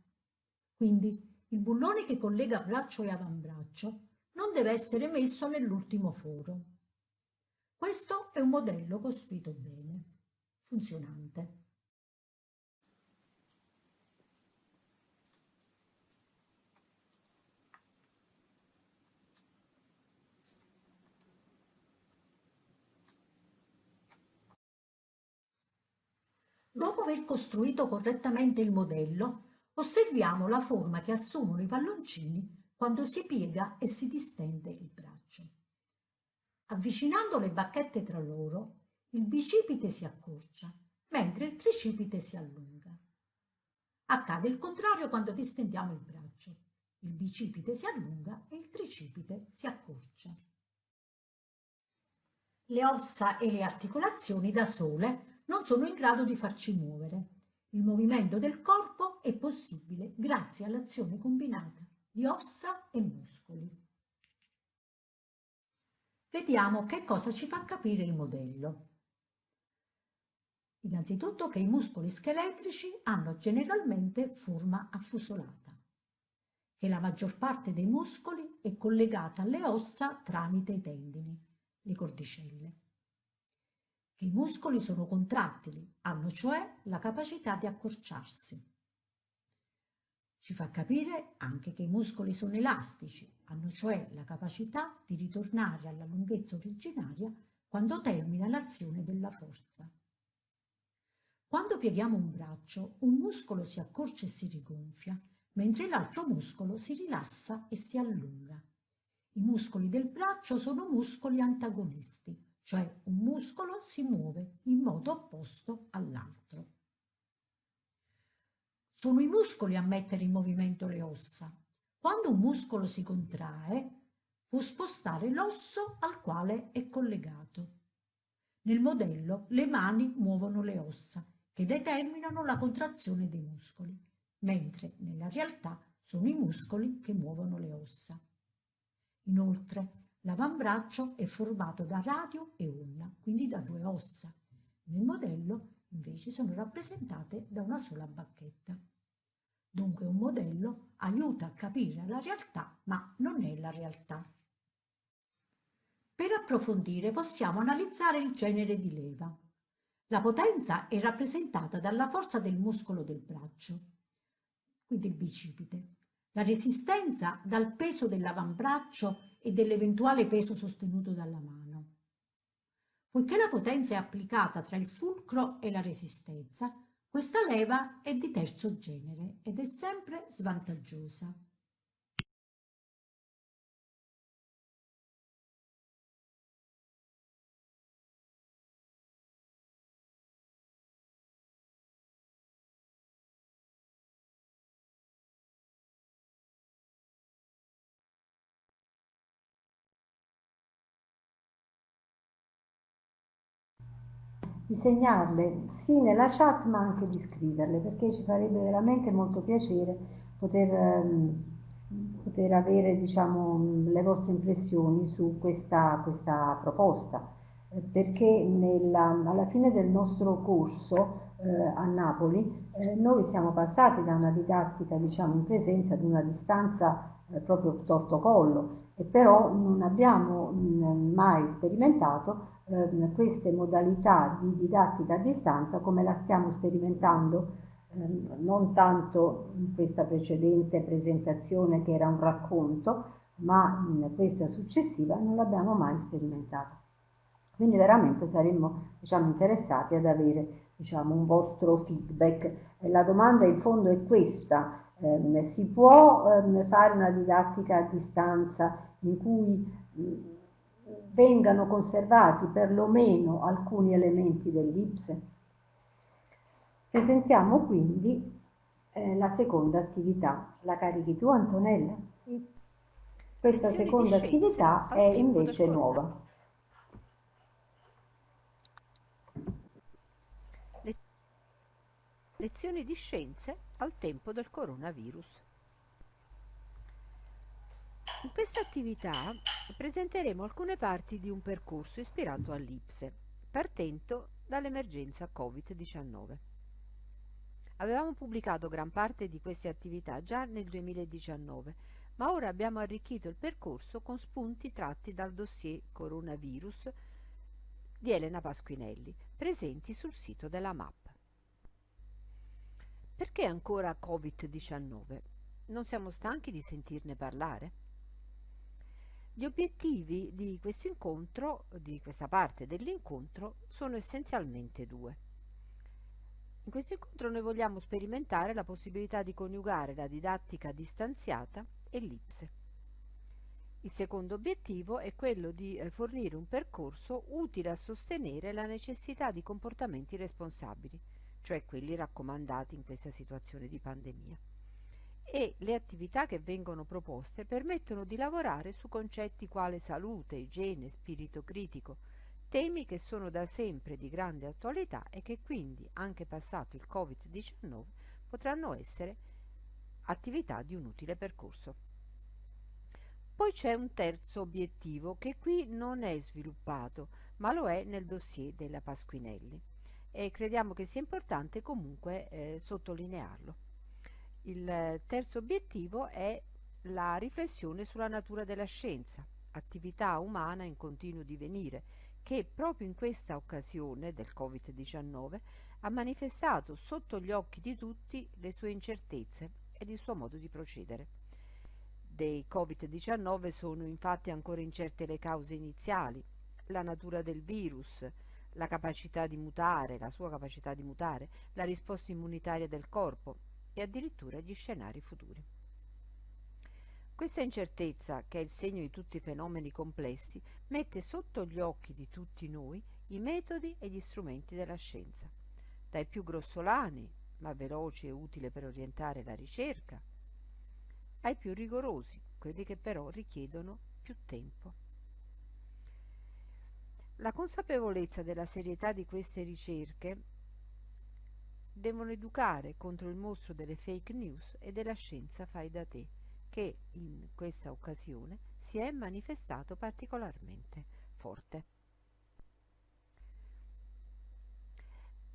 Quindi il bullone che collega braccio e avambraccio non deve essere messo nell'ultimo foro. Questo è un modello costruito bene, funzionante. Dopo aver costruito correttamente il modello, osserviamo la forma che assumono i palloncini quando si piega e si distende il braccio. Avvicinando le bacchette tra loro, il bicipite si accorcia, mentre il tricipite si allunga. Accade il contrario quando distendiamo il braccio. Il bicipite si allunga e il tricipite si accorcia. Le ossa e le articolazioni da sole non sono in grado di farci muovere. Il movimento del corpo è possibile grazie all'azione combinata di ossa e muscoli. Vediamo che cosa ci fa capire il modello. Innanzitutto che i muscoli scheletrici hanno generalmente forma affusolata, che la maggior parte dei muscoli è collegata alle ossa tramite i tendini, le cordicelle che i muscoli sono contrattili, hanno cioè la capacità di accorciarsi. Ci fa capire anche che i muscoli sono elastici, hanno cioè la capacità di ritornare alla lunghezza originaria quando termina l'azione della forza. Quando pieghiamo un braccio, un muscolo si accorcia e si rigonfia, mentre l'altro muscolo si rilassa e si allunga. I muscoli del braccio sono muscoli antagonisti, cioè un muscolo si muove in modo opposto all'altro. Sono i muscoli a mettere in movimento le ossa. Quando un muscolo si contrae, può spostare l'osso al quale è collegato. Nel modello le mani muovono le ossa, che determinano la contrazione dei muscoli, mentre nella realtà sono i muscoli che muovono le ossa. Inoltre, L'avambraccio è formato da radio e ulna, quindi da due ossa. Nel modello invece sono rappresentate da una sola bacchetta. Dunque un modello aiuta a capire la realtà, ma non è la realtà. Per approfondire possiamo analizzare il genere di leva. La potenza è rappresentata dalla forza del muscolo del braccio, quindi il bicipite. La resistenza dal peso dell'avambraccio e dell'eventuale peso sostenuto dalla mano. Poiché la potenza è applicata tra il fulcro e la resistenza, questa leva è di terzo genere ed è sempre svantaggiosa. Di segnarle sì nella chat ma anche di scriverle perché ci farebbe veramente molto piacere poter, ehm, poter avere diciamo, le vostre impressioni su questa, questa proposta. Eh, perché nella, alla fine del nostro corso eh, a Napoli eh, noi siamo passati da una didattica diciamo, in presenza ad una distanza eh, proprio torto collo e però non abbiamo mh, mai sperimentato eh, queste modalità di didattica a distanza come la stiamo sperimentando eh, non tanto in questa precedente presentazione che era un racconto, ma in questa successiva non l'abbiamo mai sperimentata. Quindi veramente saremmo diciamo, interessati ad avere diciamo, un vostro feedback. La domanda in fondo è questa, eh, si può eh, fare una didattica a distanza in cui vengano conservati perlomeno alcuni elementi dell'Ipse. Presentiamo quindi eh, la seconda attività. La carichi tu Antonella? Sì. Questa Lezioni seconda attività è invece nuova. Lezioni di scienze al tempo del coronavirus. In questa attività presenteremo alcune parti di un percorso ispirato all'Ipse, partendo dall'emergenza Covid-19. Avevamo pubblicato gran parte di queste attività già nel 2019, ma ora abbiamo arricchito il percorso con spunti tratti dal dossier Coronavirus di Elena Pasquinelli, presenti sul sito della MAP. Perché ancora Covid-19? Non siamo stanchi di sentirne parlare? Gli obiettivi di questo incontro, di questa parte dell'incontro, sono essenzialmente due. In questo incontro noi vogliamo sperimentare la possibilità di coniugare la didattica distanziata e l'IPSE. Il secondo obiettivo è quello di eh, fornire un percorso utile a sostenere la necessità di comportamenti responsabili, cioè quelli raccomandati in questa situazione di pandemia e le attività che vengono proposte permettono di lavorare su concetti quali salute, igiene, spirito critico, temi che sono da sempre di grande attualità e che quindi, anche passato il Covid-19, potranno essere attività di un utile percorso. Poi c'è un terzo obiettivo che qui non è sviluppato, ma lo è nel dossier della Pasquinelli e crediamo che sia importante comunque eh, sottolinearlo. Il terzo obiettivo è la riflessione sulla natura della scienza, attività umana in continuo divenire, che proprio in questa occasione del Covid-19 ha manifestato sotto gli occhi di tutti le sue incertezze ed il suo modo di procedere. Dei Covid-19 sono infatti ancora incerte le cause iniziali, la natura del virus, la capacità di mutare, la sua capacità di mutare, la risposta immunitaria del corpo, e addirittura gli scenari futuri. Questa incertezza, che è il segno di tutti i fenomeni complessi, mette sotto gli occhi di tutti noi i metodi e gli strumenti della scienza, dai più grossolani, ma veloci e utili per orientare la ricerca, ai più rigorosi, quelli che però richiedono più tempo. La consapevolezza della serietà di queste ricerche devono educare contro il mostro delle fake news e della scienza fai da te, che in questa occasione si è manifestato particolarmente forte.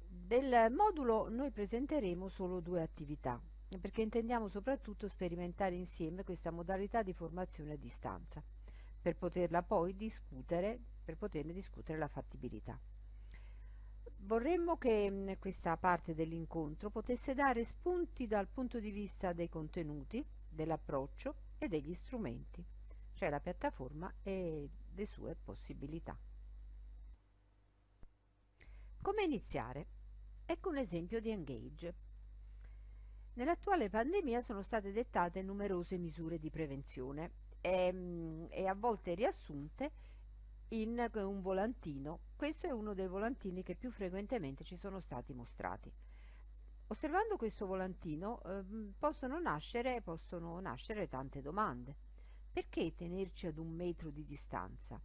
Del modulo noi presenteremo solo due attività, perché intendiamo soprattutto sperimentare insieme questa modalità di formazione a distanza, per poterla poi discutere, per poterne discutere la fattibilità. Vorremmo che mm, questa parte dell'incontro potesse dare spunti dal punto di vista dei contenuti, dell'approccio e degli strumenti, cioè la piattaforma e le sue possibilità. Come iniziare? Ecco un esempio di Engage. Nell'attuale pandemia sono state dettate numerose misure di prevenzione e, mm, e a volte riassunte in un volantino. Questo è uno dei volantini che più frequentemente ci sono stati mostrati. Osservando questo volantino eh, possono, nascere, possono nascere tante domande. Perché tenerci ad un metro di distanza?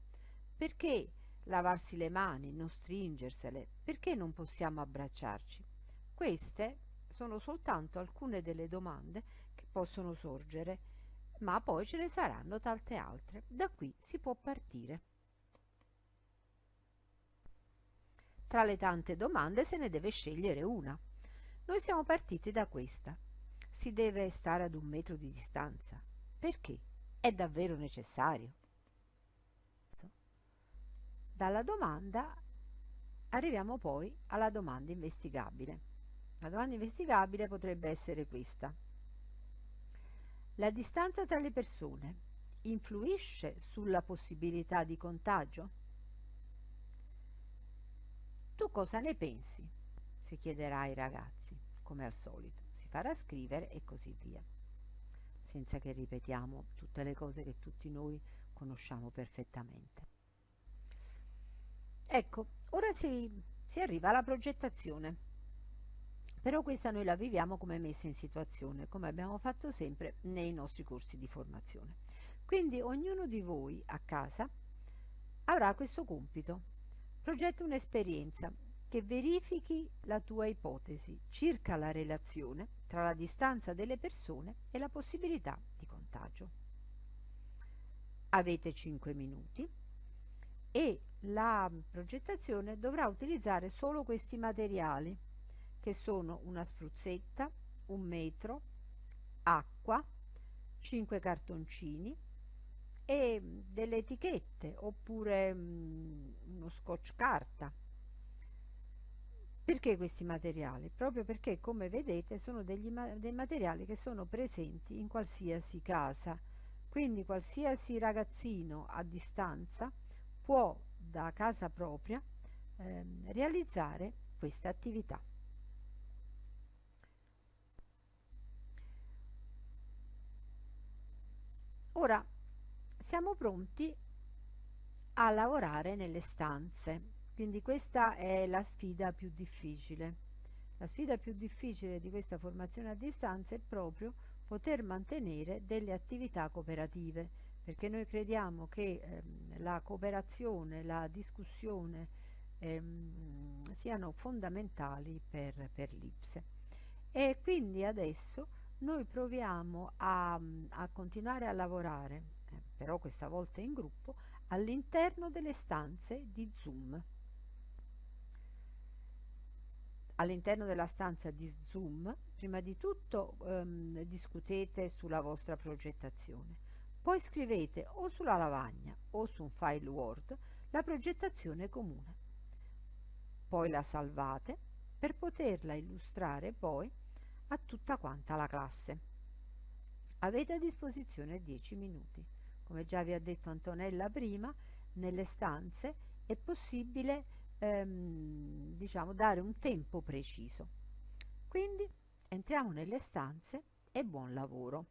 Perché lavarsi le mani, non stringersele, perché non possiamo abbracciarci? Queste sono soltanto alcune delle domande che possono sorgere, ma poi ce ne saranno tante altre. Da qui si può partire. Tra le tante domande se ne deve scegliere una. Noi siamo partiti da questa. Si deve stare ad un metro di distanza. Perché? È davvero necessario? Dalla domanda arriviamo poi alla domanda investigabile. La domanda investigabile potrebbe essere questa. La distanza tra le persone influisce sulla possibilità di contagio? Tu cosa ne pensi? si chiederà ai ragazzi, come al solito. Si farà scrivere e così via senza che ripetiamo tutte le cose che tutti noi conosciamo perfettamente. Ecco, ora si, si arriva alla progettazione. Però questa noi la viviamo come messa in situazione, come abbiamo fatto sempre nei nostri corsi di formazione. Quindi ognuno di voi a casa avrà questo compito. Progetta un'esperienza che verifichi la tua ipotesi circa la relazione tra la distanza delle persone e la possibilità di contagio. Avete 5 minuti e la progettazione dovrà utilizzare solo questi materiali che sono una spruzzetta, un metro, acqua, 5 cartoncini e delle etichette oppure mm, uno scotch carta perché questi materiali? Proprio perché, come vedete, sono degli, dei materiali che sono presenti in qualsiasi casa. Quindi qualsiasi ragazzino a distanza può da casa propria ehm, realizzare questa attività. Ora siamo pronti a lavorare nelle stanze quindi questa è la sfida più difficile. La sfida più difficile di questa formazione a distanza è proprio poter mantenere delle attività cooperative, perché noi crediamo che ehm, la cooperazione, la discussione ehm, siano fondamentali per, per l'IPSE. E quindi adesso noi proviamo a, a continuare a lavorare, però questa volta in gruppo, all'interno delle stanze di Zoom all'interno della stanza di Zoom, prima di tutto ehm, discutete sulla vostra progettazione. Poi scrivete o sulla lavagna o su un file Word la progettazione comune. Poi la salvate per poterla illustrare poi a tutta quanta la classe. Avete a disposizione 10 minuti. Come già vi ha detto Antonella prima, nelle stanze è possibile ehm, diciamo, dare un tempo preciso. Quindi entriamo nelle stanze e buon lavoro.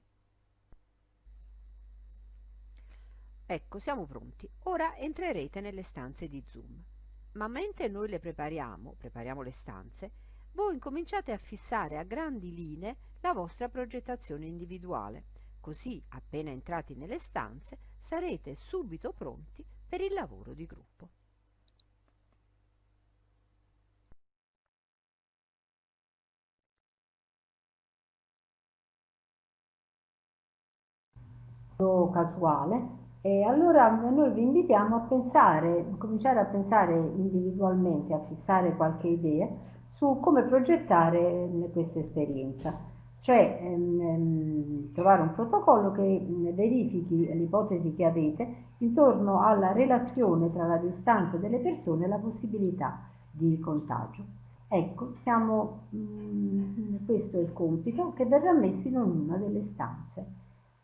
Ecco, siamo pronti. Ora entrerete nelle stanze di Zoom. Ma mentre noi le prepariamo, prepariamo le stanze, voi incominciate a fissare a grandi linee la vostra progettazione individuale. Così, appena entrati nelle stanze, sarete subito pronti per il lavoro di gruppo. casuale e allora noi vi invitiamo a pensare, cominciare a pensare individualmente, a fissare qualche idea su come progettare questa esperienza, cioè ehm, ehm, trovare un protocollo che verifichi l'ipotesi che avete intorno alla relazione tra la distanza delle persone e la possibilità di contagio. Ecco, siamo, mh, questo è il compito che verrà messo in ognuna delle stanze.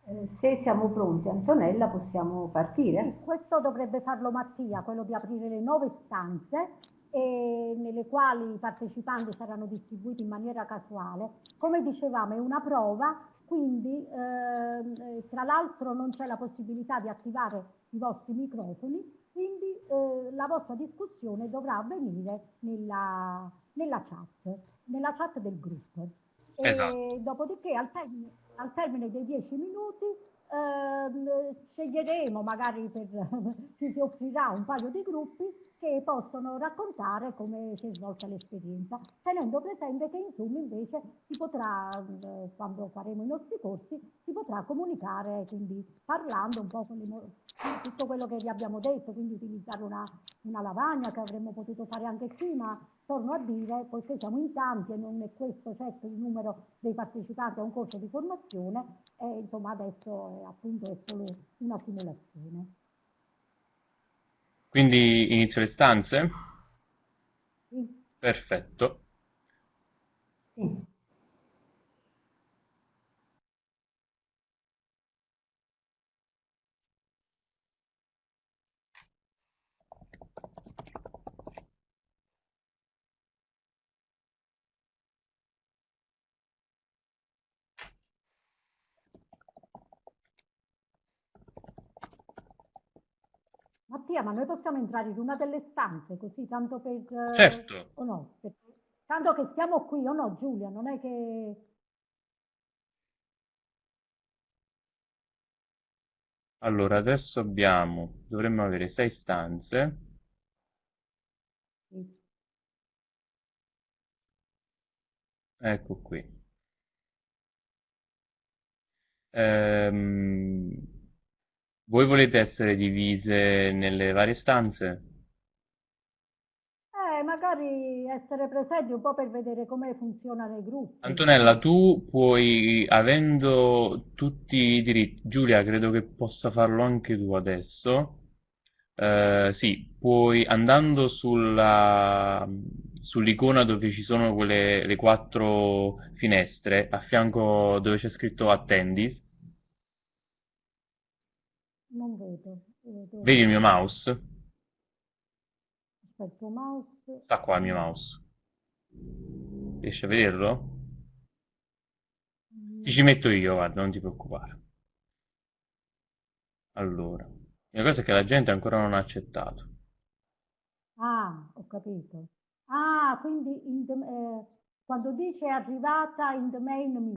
Eh, se siamo pronti, Antonella, possiamo partire? Questo dovrebbe farlo Mattia, quello di aprire le nove stanze e nelle quali i partecipanti saranno distribuiti in maniera casuale. Come dicevamo è una prova, quindi eh, tra l'altro non c'è la possibilità di attivare i vostri microfoni, quindi eh, la vostra discussione dovrà avvenire nella, nella chat, nella chat del gruppo. Esatto. Dopodiché al termine al termine dei dieci minuti ehm, sceglieremo, magari per, ci si offrirà un paio di gruppi che possono raccontare come si è svolta l'esperienza, tenendo presente che in Zoom invece si potrà, eh, quando faremo i nostri corsi, si potrà comunicare, quindi parlando un po' con le, tutto quello che vi abbiamo detto, quindi utilizzare una, una lavagna che avremmo potuto fare anche qui, ma torno a dire, poiché siamo in tanti e non è questo certo il numero dei partecipanti a un corso di formazione, e insomma adesso è, appunto è solo una simulazione. Quindi inizio le stanze? Sì. Perfetto. Sì. Mattia, ma noi possiamo entrare in una delle stanze così, tanto per... Certo. o no? Perché, tanto che stiamo qui, o no Giulia? Non è che... Allora, adesso abbiamo, dovremmo avere sei stanze. Sì. Ecco qui. Ehm, voi volete essere divise nelle varie stanze? Eh, magari essere presenti un po' per vedere come funzionano i gruppi. Antonella, tu puoi, avendo tutti i diritti, Giulia, credo che possa farlo anche tu adesso. Eh, sì, puoi andando sulla, sull'icona dove ci sono quelle, le quattro finestre, a fianco dove c'è scritto Attendees, Non vedo. vedo. vedi il mio mouse? Aspetta, mouse. Sta qua il mio mouse. Riesci a vederlo? Ti ci metto io, guarda, non ti preoccupare. Allora, la cosa è che la gente ancora non ha accettato. Ah, ho capito. Ah, quindi in the- eh, quando dice arrivata in the main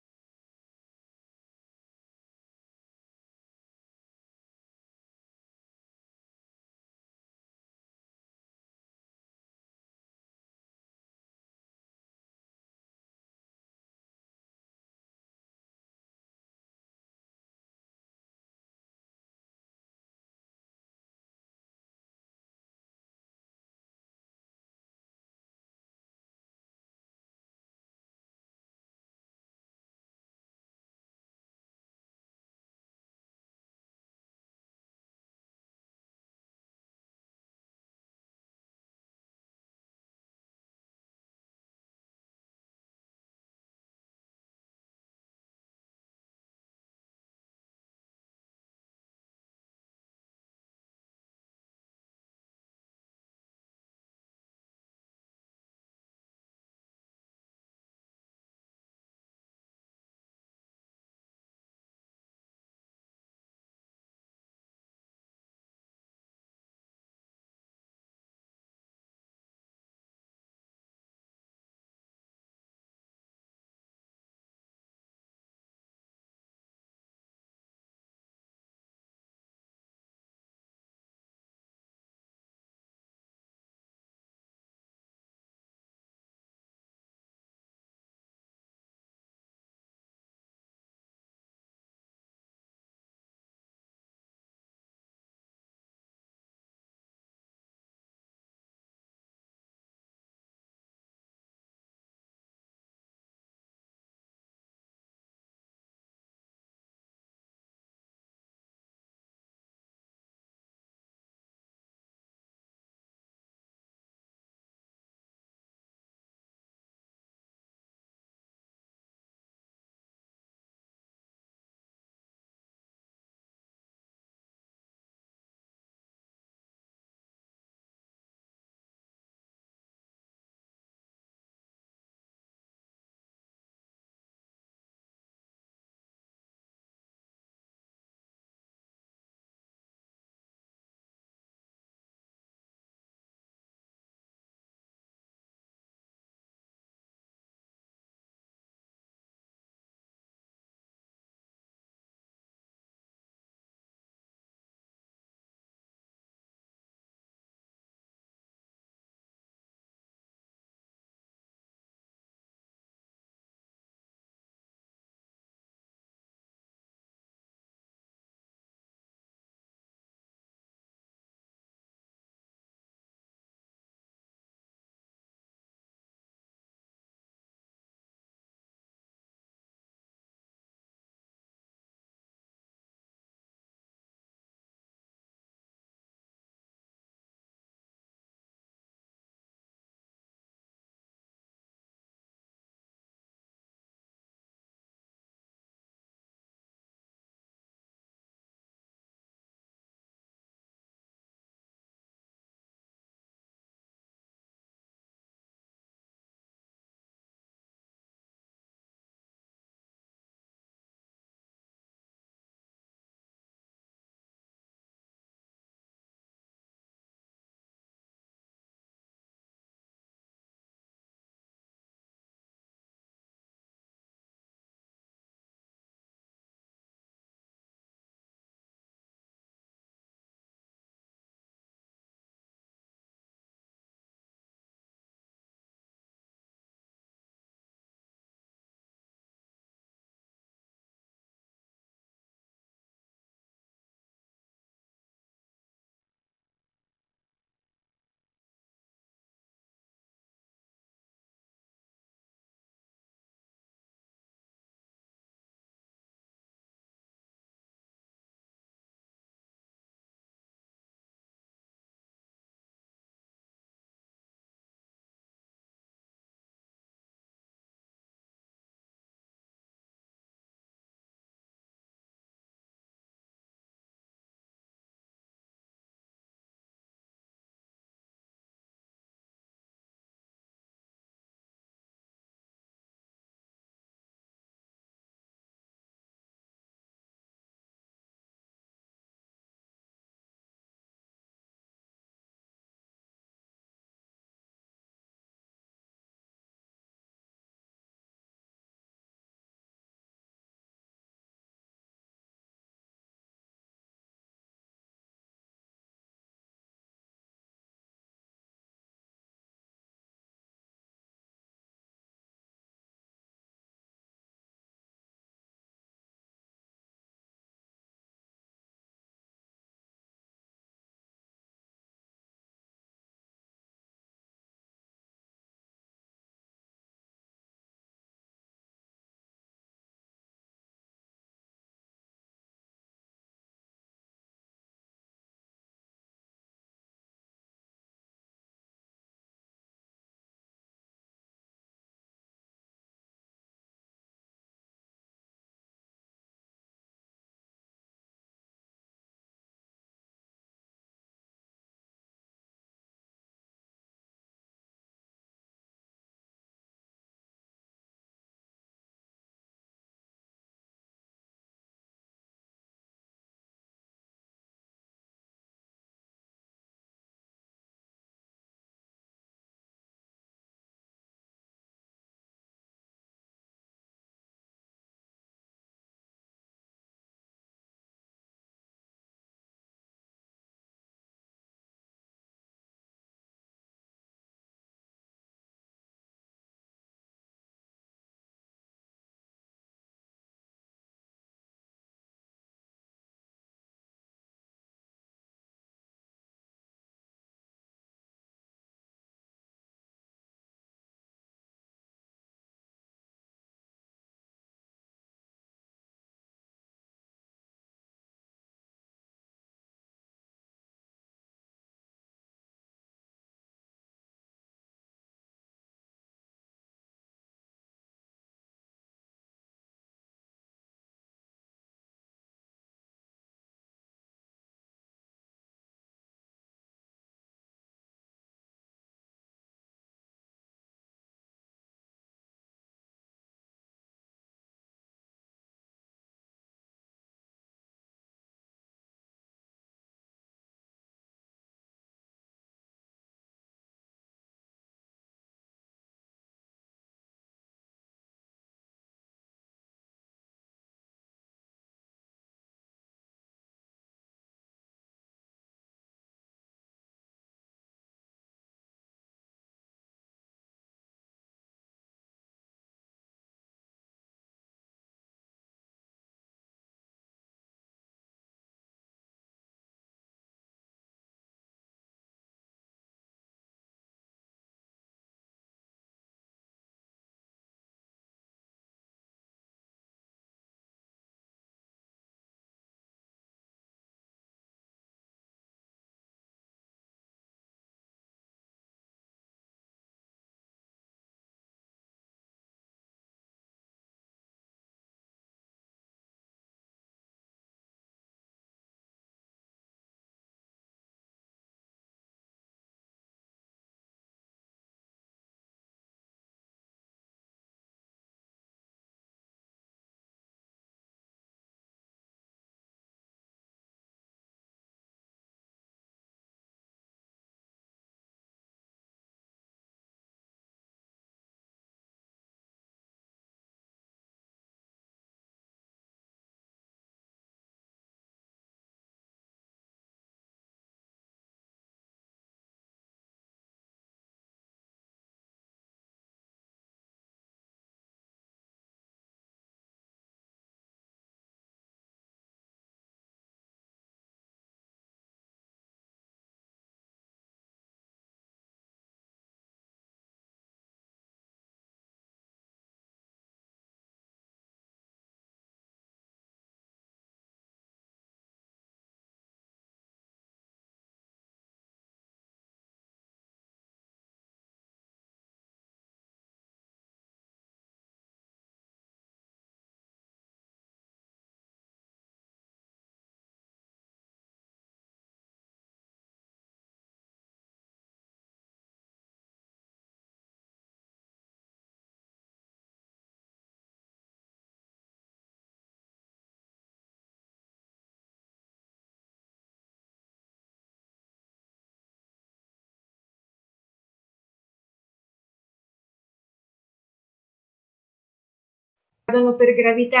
gravità.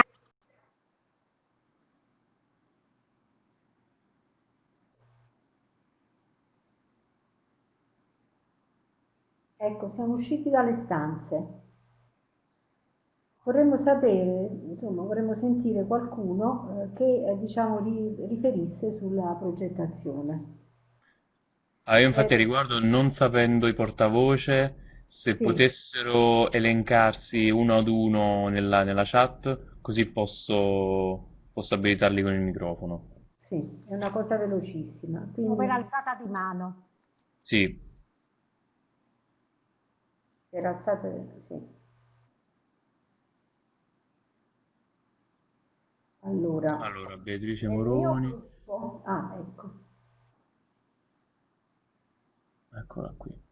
Ecco, siamo usciti dalle stanze. Vorremmo sapere, insomma, vorremmo sentire qualcuno eh, che eh, diciamo riferisse sulla progettazione. Ah, io infatti eh, riguardo, non sapendo i portavoce, se sì. potessero elencarsi uno ad uno nella, nella chat, così posso, posso, abilitarli con il microfono. Sì, è una cosa velocissima. Quindi... Come l'alzata di mano. Sì. Per alzata, sì. Allora, allora Beatrice Moroni. Ah, ecco. Eccola qui.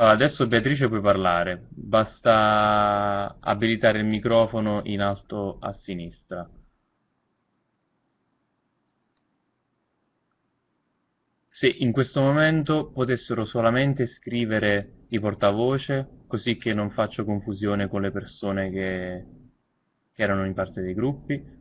Allora, adesso Beatrice puoi parlare, basta abilitare il microfono in alto a sinistra. Se in questo momento potessero solamente scrivere i portavoce, così che non faccio confusione con le persone che, che erano in parte dei gruppi.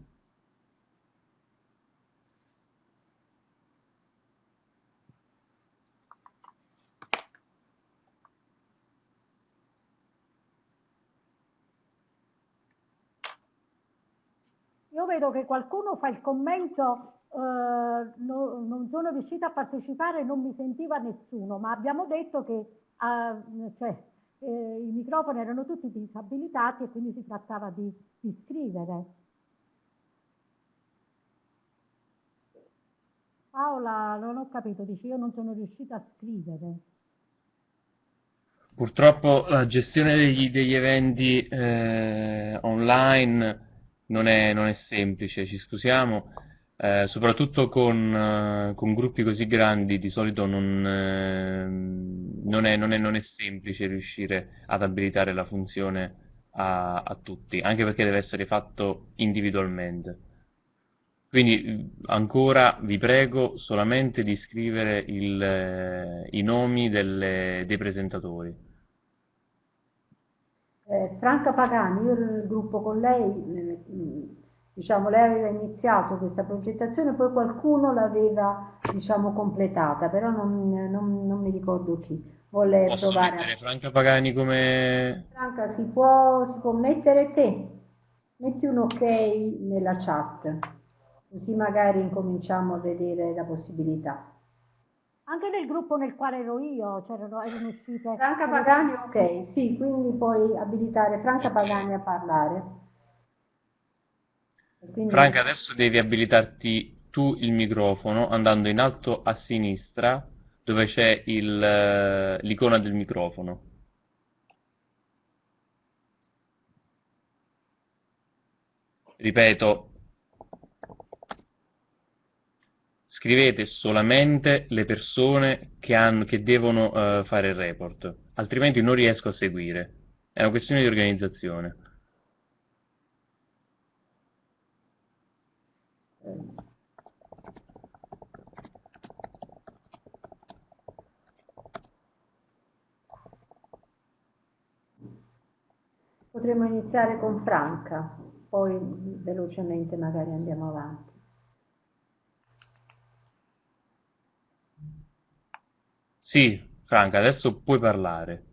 Io vedo che qualcuno fa il commento Uh, no, non sono riuscita a partecipare, non mi sentiva nessuno, ma abbiamo detto che uh, cioè, eh, i microfoni erano tutti disabilitati e quindi si trattava di, di scrivere. Paola, non ho capito, dice io non sono riuscita a scrivere. Purtroppo la gestione degli, degli eventi eh, online non è, non è semplice, ci scusiamo. Eh, soprattutto con, eh, con, gruppi così grandi di solito non, eh, non, è, non, è, non, è, semplice riuscire ad abilitare la funzione a, a, tutti, anche perché deve essere fatto individualmente. Quindi ancora vi prego solamente di scrivere il, eh, i nomi delle, dei presentatori. Eh, Franca Pagani, io il gruppo con lei diciamo, lei aveva iniziato questa progettazione, poi qualcuno l'aveva diciamo, completata, però non, non, non, mi ricordo chi. Vuole Posso provare mettere a... Franca Pagani come... Franca, si può, si può mettere te? Metti un ok nella chat, così magari incominciamo a vedere la possibilità. Anche nel gruppo nel quale ero io c'erano erano uscite... Franca Pagani, ok, sì, quindi puoi abilitare Franca Pagani a parlare. Quindi... Franca, adesso devi abilitarti tu il microfono andando in alto a sinistra dove c'è eh, l'icona del microfono. Ripeto, scrivete solamente le persone che, hanno, che devono uh, fare il report, altrimenti non riesco a seguire. È una questione di organizzazione. Potremmo iniziare con Franca, poi velocemente magari andiamo avanti. Sì, Franca, adesso puoi parlare.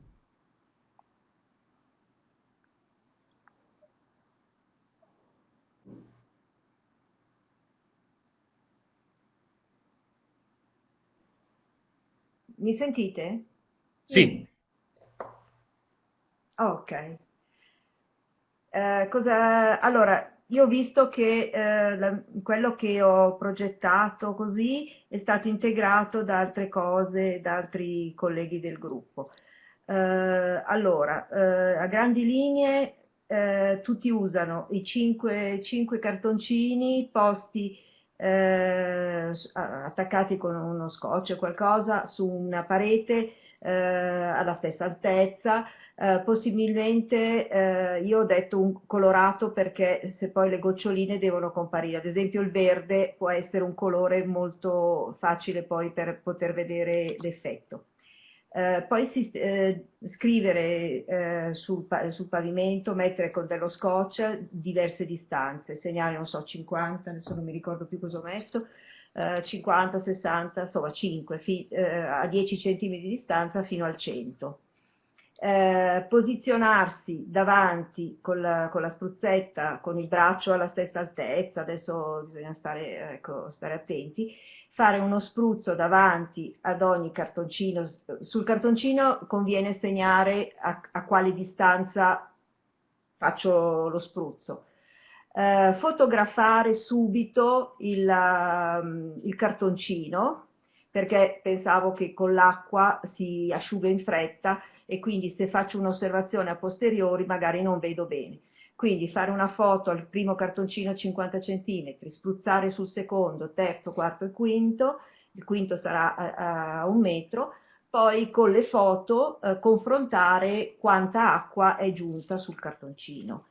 Mi sentite? Sì. Ok. Eh, cosa, allora, io ho visto che eh, la, quello che ho progettato così è stato integrato da altre cose, da altri colleghi del gruppo. Eh, allora, eh, a grandi linee eh, tutti usano i cinque, cinque cartoncini posti eh, attaccati con uno scotch o qualcosa su una parete eh, alla stessa altezza, eh, possibilmente eh, io ho detto un colorato perché se poi le goccioline devono comparire, ad esempio il verde può essere un colore molto facile poi per poter vedere l'effetto. Eh, poi si, eh, scrivere eh, sul, sul, pavimento, mettere con dello scotch diverse distanze, segnare, non so, 50, adesso non mi ricordo più cosa ho messo, 50, eh, 60, insomma 5, fi, eh, a 10 cm di distanza fino al 100. Eh, posizionarsi davanti con la, con la, spruzzetta, con il braccio alla stessa altezza, adesso bisogna stare, ecco, stare attenti, fare uno spruzzo davanti ad ogni cartoncino. Sul cartoncino conviene segnare a, a quale distanza faccio lo spruzzo. Eh, fotografare subito il, um, il cartoncino perché pensavo che con l'acqua si asciuga in fretta e quindi se faccio un'osservazione a posteriori magari non vedo bene. Quindi fare una foto al primo cartoncino 50 cm, spruzzare sul secondo, terzo, quarto e quinto, il quinto sarà a, a un metro, poi con le foto eh, confrontare quanta acqua è giunta sul cartoncino.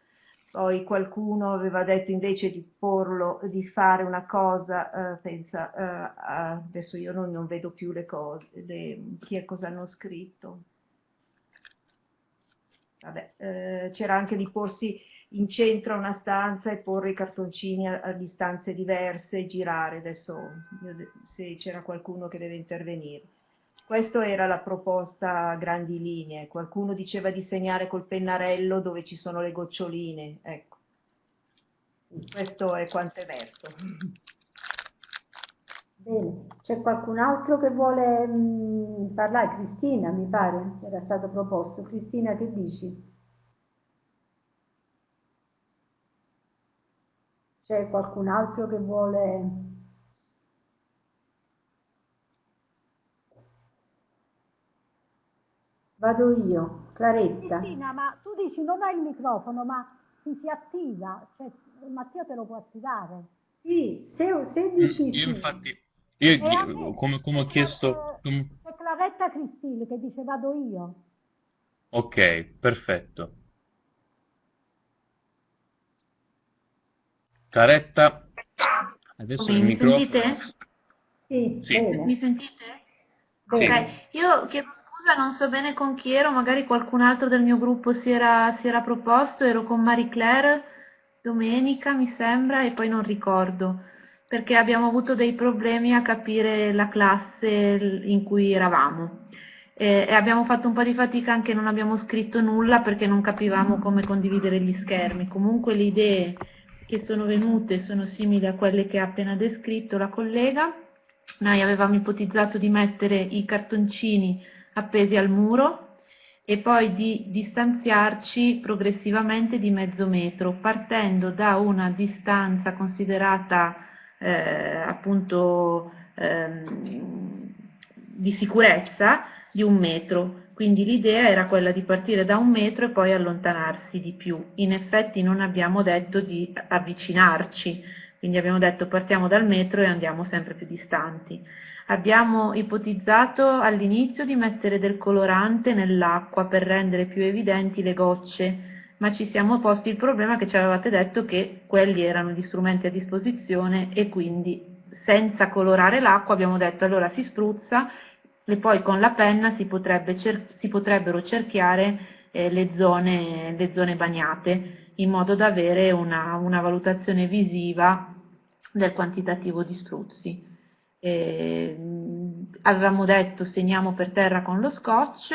Poi qualcuno aveva detto invece di porlo, di fare una cosa, eh, pensa, eh, adesso io non, non, vedo più le cose, le, chi è cosa hanno scritto. Eh, c'era anche di porsi in centro a una stanza e porre i cartoncini a, a distanze diverse e girare. Adesso se c'era qualcuno che deve intervenire. Questa era la proposta a grandi linee. Qualcuno diceva di segnare col pennarello dove ci sono le goccioline. Ecco. Questo è quanto è verso. Bene, c'è qualcun altro che vuole mh, mm, parlare? Cristina, mi pare, era stato proposto. Cristina, che dici? C'è qualcun altro che vuole... Vado io, Claretta. Cristina, ma tu dici non hai il microfono, ma si, si attiva, cioè Mattia te lo può attivare. Sì, se, se dici io infatti, io come, come, ho chiesto... C'è Claretta Cristina che dice vado io. Ok, perfetto. Caretta, adesso il mi microfono. sentite? Sì, Sì. Mi sentite? Sì. Ok, io chiedo scusa, non so bene con chi ero, magari qualcun altro del mio gruppo si era, si era proposto, ero con Marie Claire domenica, mi sembra, e poi non ricordo, perché abbiamo avuto dei problemi a capire la classe in cui eravamo. E, abbiamo fatto un po' di fatica anche non abbiamo scritto nulla perché non capivamo come condividere gli schermi. Comunque le idee che sono venute sono simili a quelle che ha appena descritto la collega. Noi avevamo ipotizzato di mettere i cartoncini appesi al muro e poi di distanziarci progressivamente di mezzo metro, partendo da una distanza considerata eh, appunto ehm, di sicurezza di un metro quindi l'idea era quella di partire da un metro e poi allontanarsi di più. In effetti non abbiamo detto di avvicinarci, quindi abbiamo detto partiamo dal metro e andiamo sempre più distanti. Abbiamo ipotizzato all'inizio di mettere del colorante nell'acqua per rendere più evidenti le gocce, ma ci siamo posti il problema che ci avevate detto che quelli erano gli strumenti a disposizione e quindi senza colorare l'acqua abbiamo detto allora si spruzza e poi con la penna si, potrebbe si potrebbero cerchiare eh, le, zone, le, zone, bagnate in modo da avere una, una valutazione visiva del quantitativo di spruzzi. Eh, avevamo detto segniamo per terra con lo scotch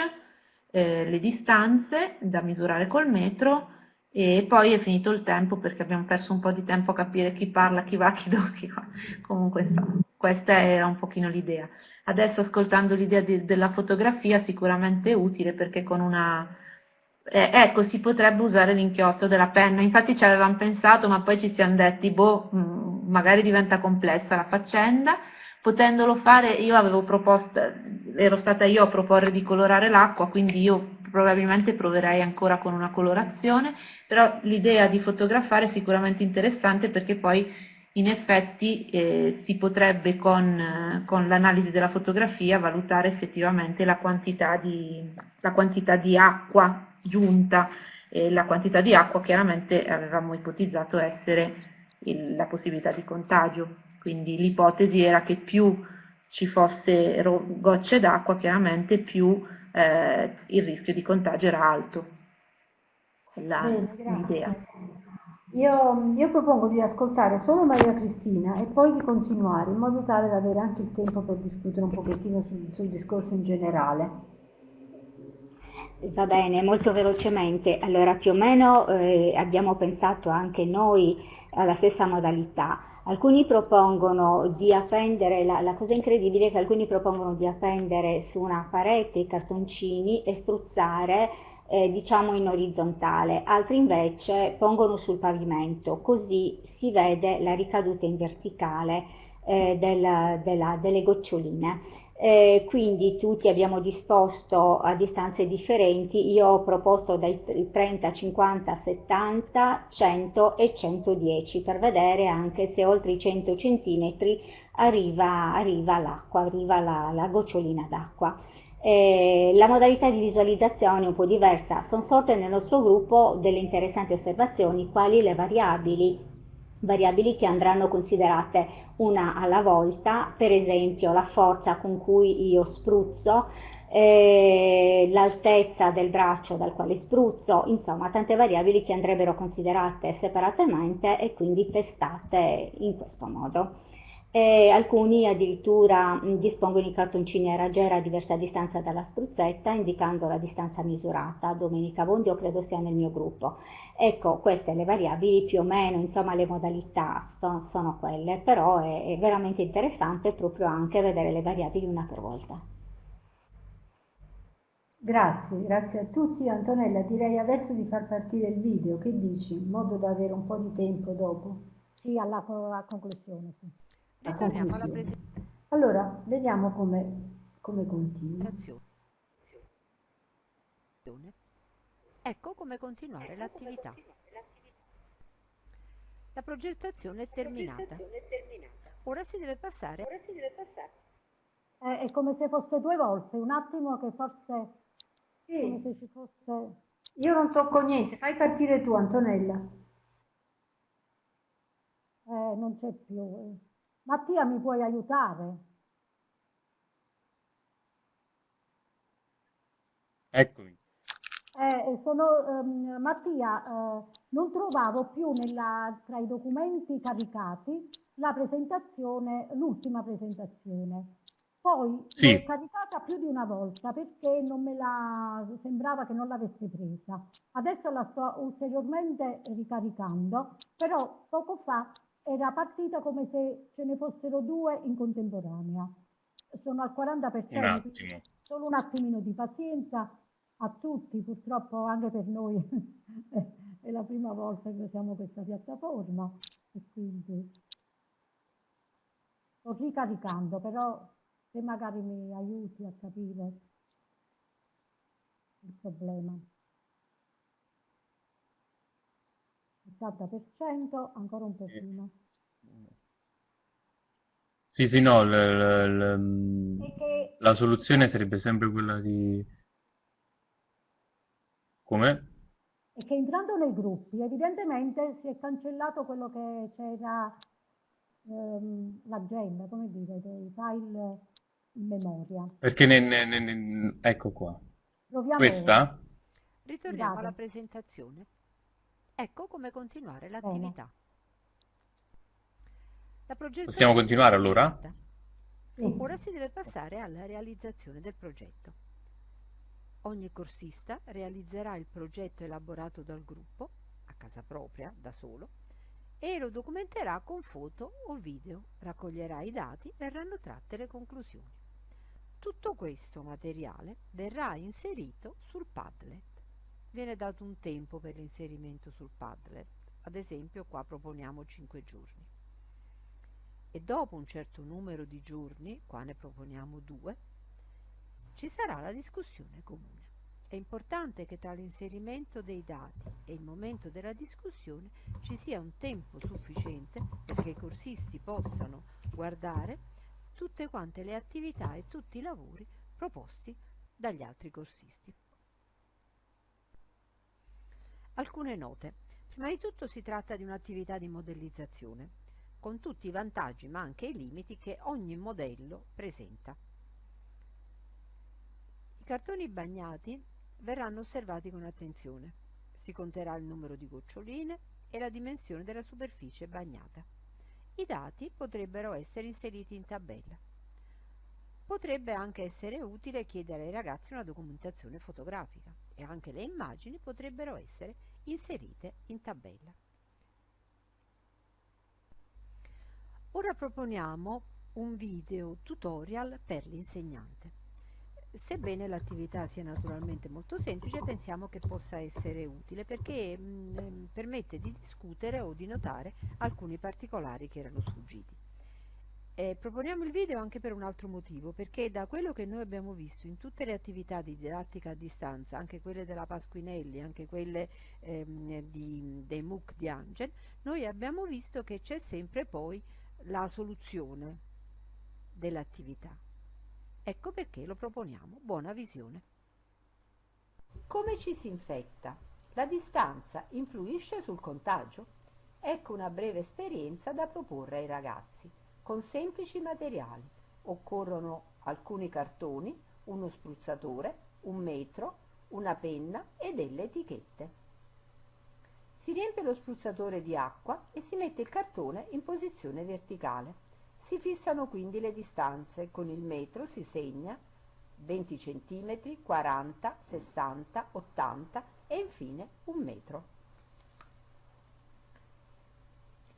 eh, le distanze da misurare col metro e poi è finito il tempo perché abbiamo perso un po' di tempo a capire chi parla, chi va, chi dove, chi va. Comunque insomma, questa era un pochino l'idea. Adesso ascoltando l'idea della fotografia sicuramente utile perché con una... Eh, ecco, si potrebbe usare l'inchiostro della penna, infatti ci avevamo pensato ma poi ci siamo detti, boh, mm, magari diventa complessa la faccenda, potendolo fare io avevo proposto, ero stata io a proporre di colorare l'acqua, quindi io probabilmente proverei ancora con una colorazione, però l'idea di fotografare è sicuramente interessante perché poi in effetti eh, si potrebbe con, con l'analisi della fotografia valutare effettivamente la quantità di, la quantità di acqua giunta e la quantità di acqua chiaramente avevamo ipotizzato essere il, la possibilità di contagio, quindi l'ipotesi era che più ci fossero gocce d'acqua chiaramente più eh, il rischio di contagio era alto. Quella è l'idea. Io, io, propongo di ascoltare solo Maria Cristina e poi di continuare in modo tale da avere anche il tempo per discutere un pochettino sul, sul discorso in generale. Va bene, molto velocemente. Allora, più o meno eh, abbiamo pensato anche noi alla stessa modalità. Alcuni propongono di appendere, la, la, cosa incredibile è che alcuni propongono di appendere su una parete i cartoncini e spruzzare eh, diciamo in orizzontale, altri invece pongono sul pavimento, così si vede la ricaduta in verticale eh, del, della, delle goccioline. Eh, quindi tutti abbiamo disposto a distanze differenti, io ho proposto dai 30, 50, 70, 100 e 110 per vedere anche se oltre i 100 cm arriva, arriva l'acqua, arriva la, la gocciolina d'acqua. Eh, la modalità di visualizzazione è un po' diversa, sono sorte nel nostro gruppo delle interessanti osservazioni quali le variabili variabili che andranno considerate una alla volta, per esempio la forza con cui io spruzzo, eh, l'altezza del braccio dal quale spruzzo, insomma tante variabili che andrebbero considerate separatamente e quindi testate in questo modo e alcuni addirittura dispongono i cartoncini a raggiera a diversa distanza dalla spruzzetta indicando la distanza misurata. Domenica Bondio credo sia nel mio gruppo. Ecco, queste le variabili più o meno, insomma le modalità sono, sono quelle, però è, è veramente interessante proprio anche vedere le variabili una per volta. Grazie, grazie a tutti. Antonella, direi adesso di far partire il video, che dici? In modo da avere un po' di tempo dopo. Sì, alla, alla conclusione. Sì. Ritorniamo alla presentazione. Allora, vediamo come, come continua. Ecco come continuare l'attività. La progettazione è terminata. Ora si deve passare. Eh, è come se fosse due volte, un attimo che forse... Sì. Come se ci fosse... Io non tocco niente, fai partire tu Antonella. Eh, non c'è più. Eh. Mattia, mi puoi aiutare? Eccomi. Eh, sono, ehm, Mattia, eh, non trovavo più nella- tra i documenti caricati la presentazione, l'ultima presentazione. Poi Sì. l'ho caricata più di una volta perché non me la, sembrava che non l'avessi presa. Adesso la sto ulteriormente ricaricando, però poco fa era partita come se ce ne fossero due in contemporanea. Sono al 40%, Un solo un attimino di pazienza a tutti, purtroppo anche per noi è la prima volta che usiamo questa piattaforma e quindi sto ricaricando, però se magari mi aiuti a capire il problema. 70%, ancora un pochino. Sì, sì, no, l- l- l- E che la soluzione sarebbe sempre quella di... Come? e che entrando nei gruppi evidentemente si è cancellato quello che c'era ehm, l'agenda, come dire, dei file in memoria. Perché ne, ne- ne- ne- ecco qua. Proviamo. Questa? Ritorniamo Scusate. alla presentazione. Ecco come continuare l'attività. La Possiamo continuare allora? Sì. Ora si deve passare alla realizzazione del progetto. Ogni corsista realizzerà il progetto elaborato dal gruppo, a casa propria, da solo, e lo documenterà con foto o video, raccoglierà i dati, verranno tratte le conclusioni. Tutto questo materiale verrà inserito sul Padlet. Viene dato un tempo per l'inserimento sul Padlet, ad esempio qua proponiamo 5 giorni. E dopo un certo numero di giorni, qua ne proponiamo 2, ci sarà la discussione comune. È importante che tra l'inserimento dei dati e il momento della discussione ci sia un tempo sufficiente perché i corsisti possano guardare tutte quante le attività e tutti i lavori proposti dagli altri corsisti. Alcune note. Prima di tutto si tratta di un'attività di modellizzazione, con tutti i vantaggi ma anche i limiti che ogni modello presenta. I cartoni bagnati verranno osservati con attenzione. Si conterà il numero di goccioline e la dimensione della superficie bagnata. I dati potrebbero essere inseriti in tabella. Potrebbe anche essere utile chiedere ai ragazzi una documentazione fotografica e anche le immagini potrebbero essere inserite in tabella. Ora proponiamo un video tutorial per l'insegnante. Sebbene l'attività sia naturalmente molto semplice, pensiamo che possa essere utile perché mh, mm, ehm, permette di discutere o di notare alcuni particolari che erano sfuggiti. Eh, proponiamo il video anche per un altro motivo, perché da quello che noi abbiamo visto in tutte le attività di didattica a distanza, anche quelle della Pasquinelli, anche quelle ehm, di, dei MOOC di Angel, noi abbiamo visto che c'è sempre poi la soluzione dell'attività. Ecco perché lo proponiamo. Buona visione. Come ci si infetta? La distanza influisce sul contagio? Ecco una breve esperienza da proporre ai ragazzi. Con semplici materiali occorrono alcuni cartoni, uno spruzzatore, un metro, una penna e delle etichette. Si riempie lo spruzzatore di acqua e si mette il cartone in posizione verticale. Si fissano quindi le distanze, con il metro si segna 20 cm, 40, 60, 80 e infine un metro.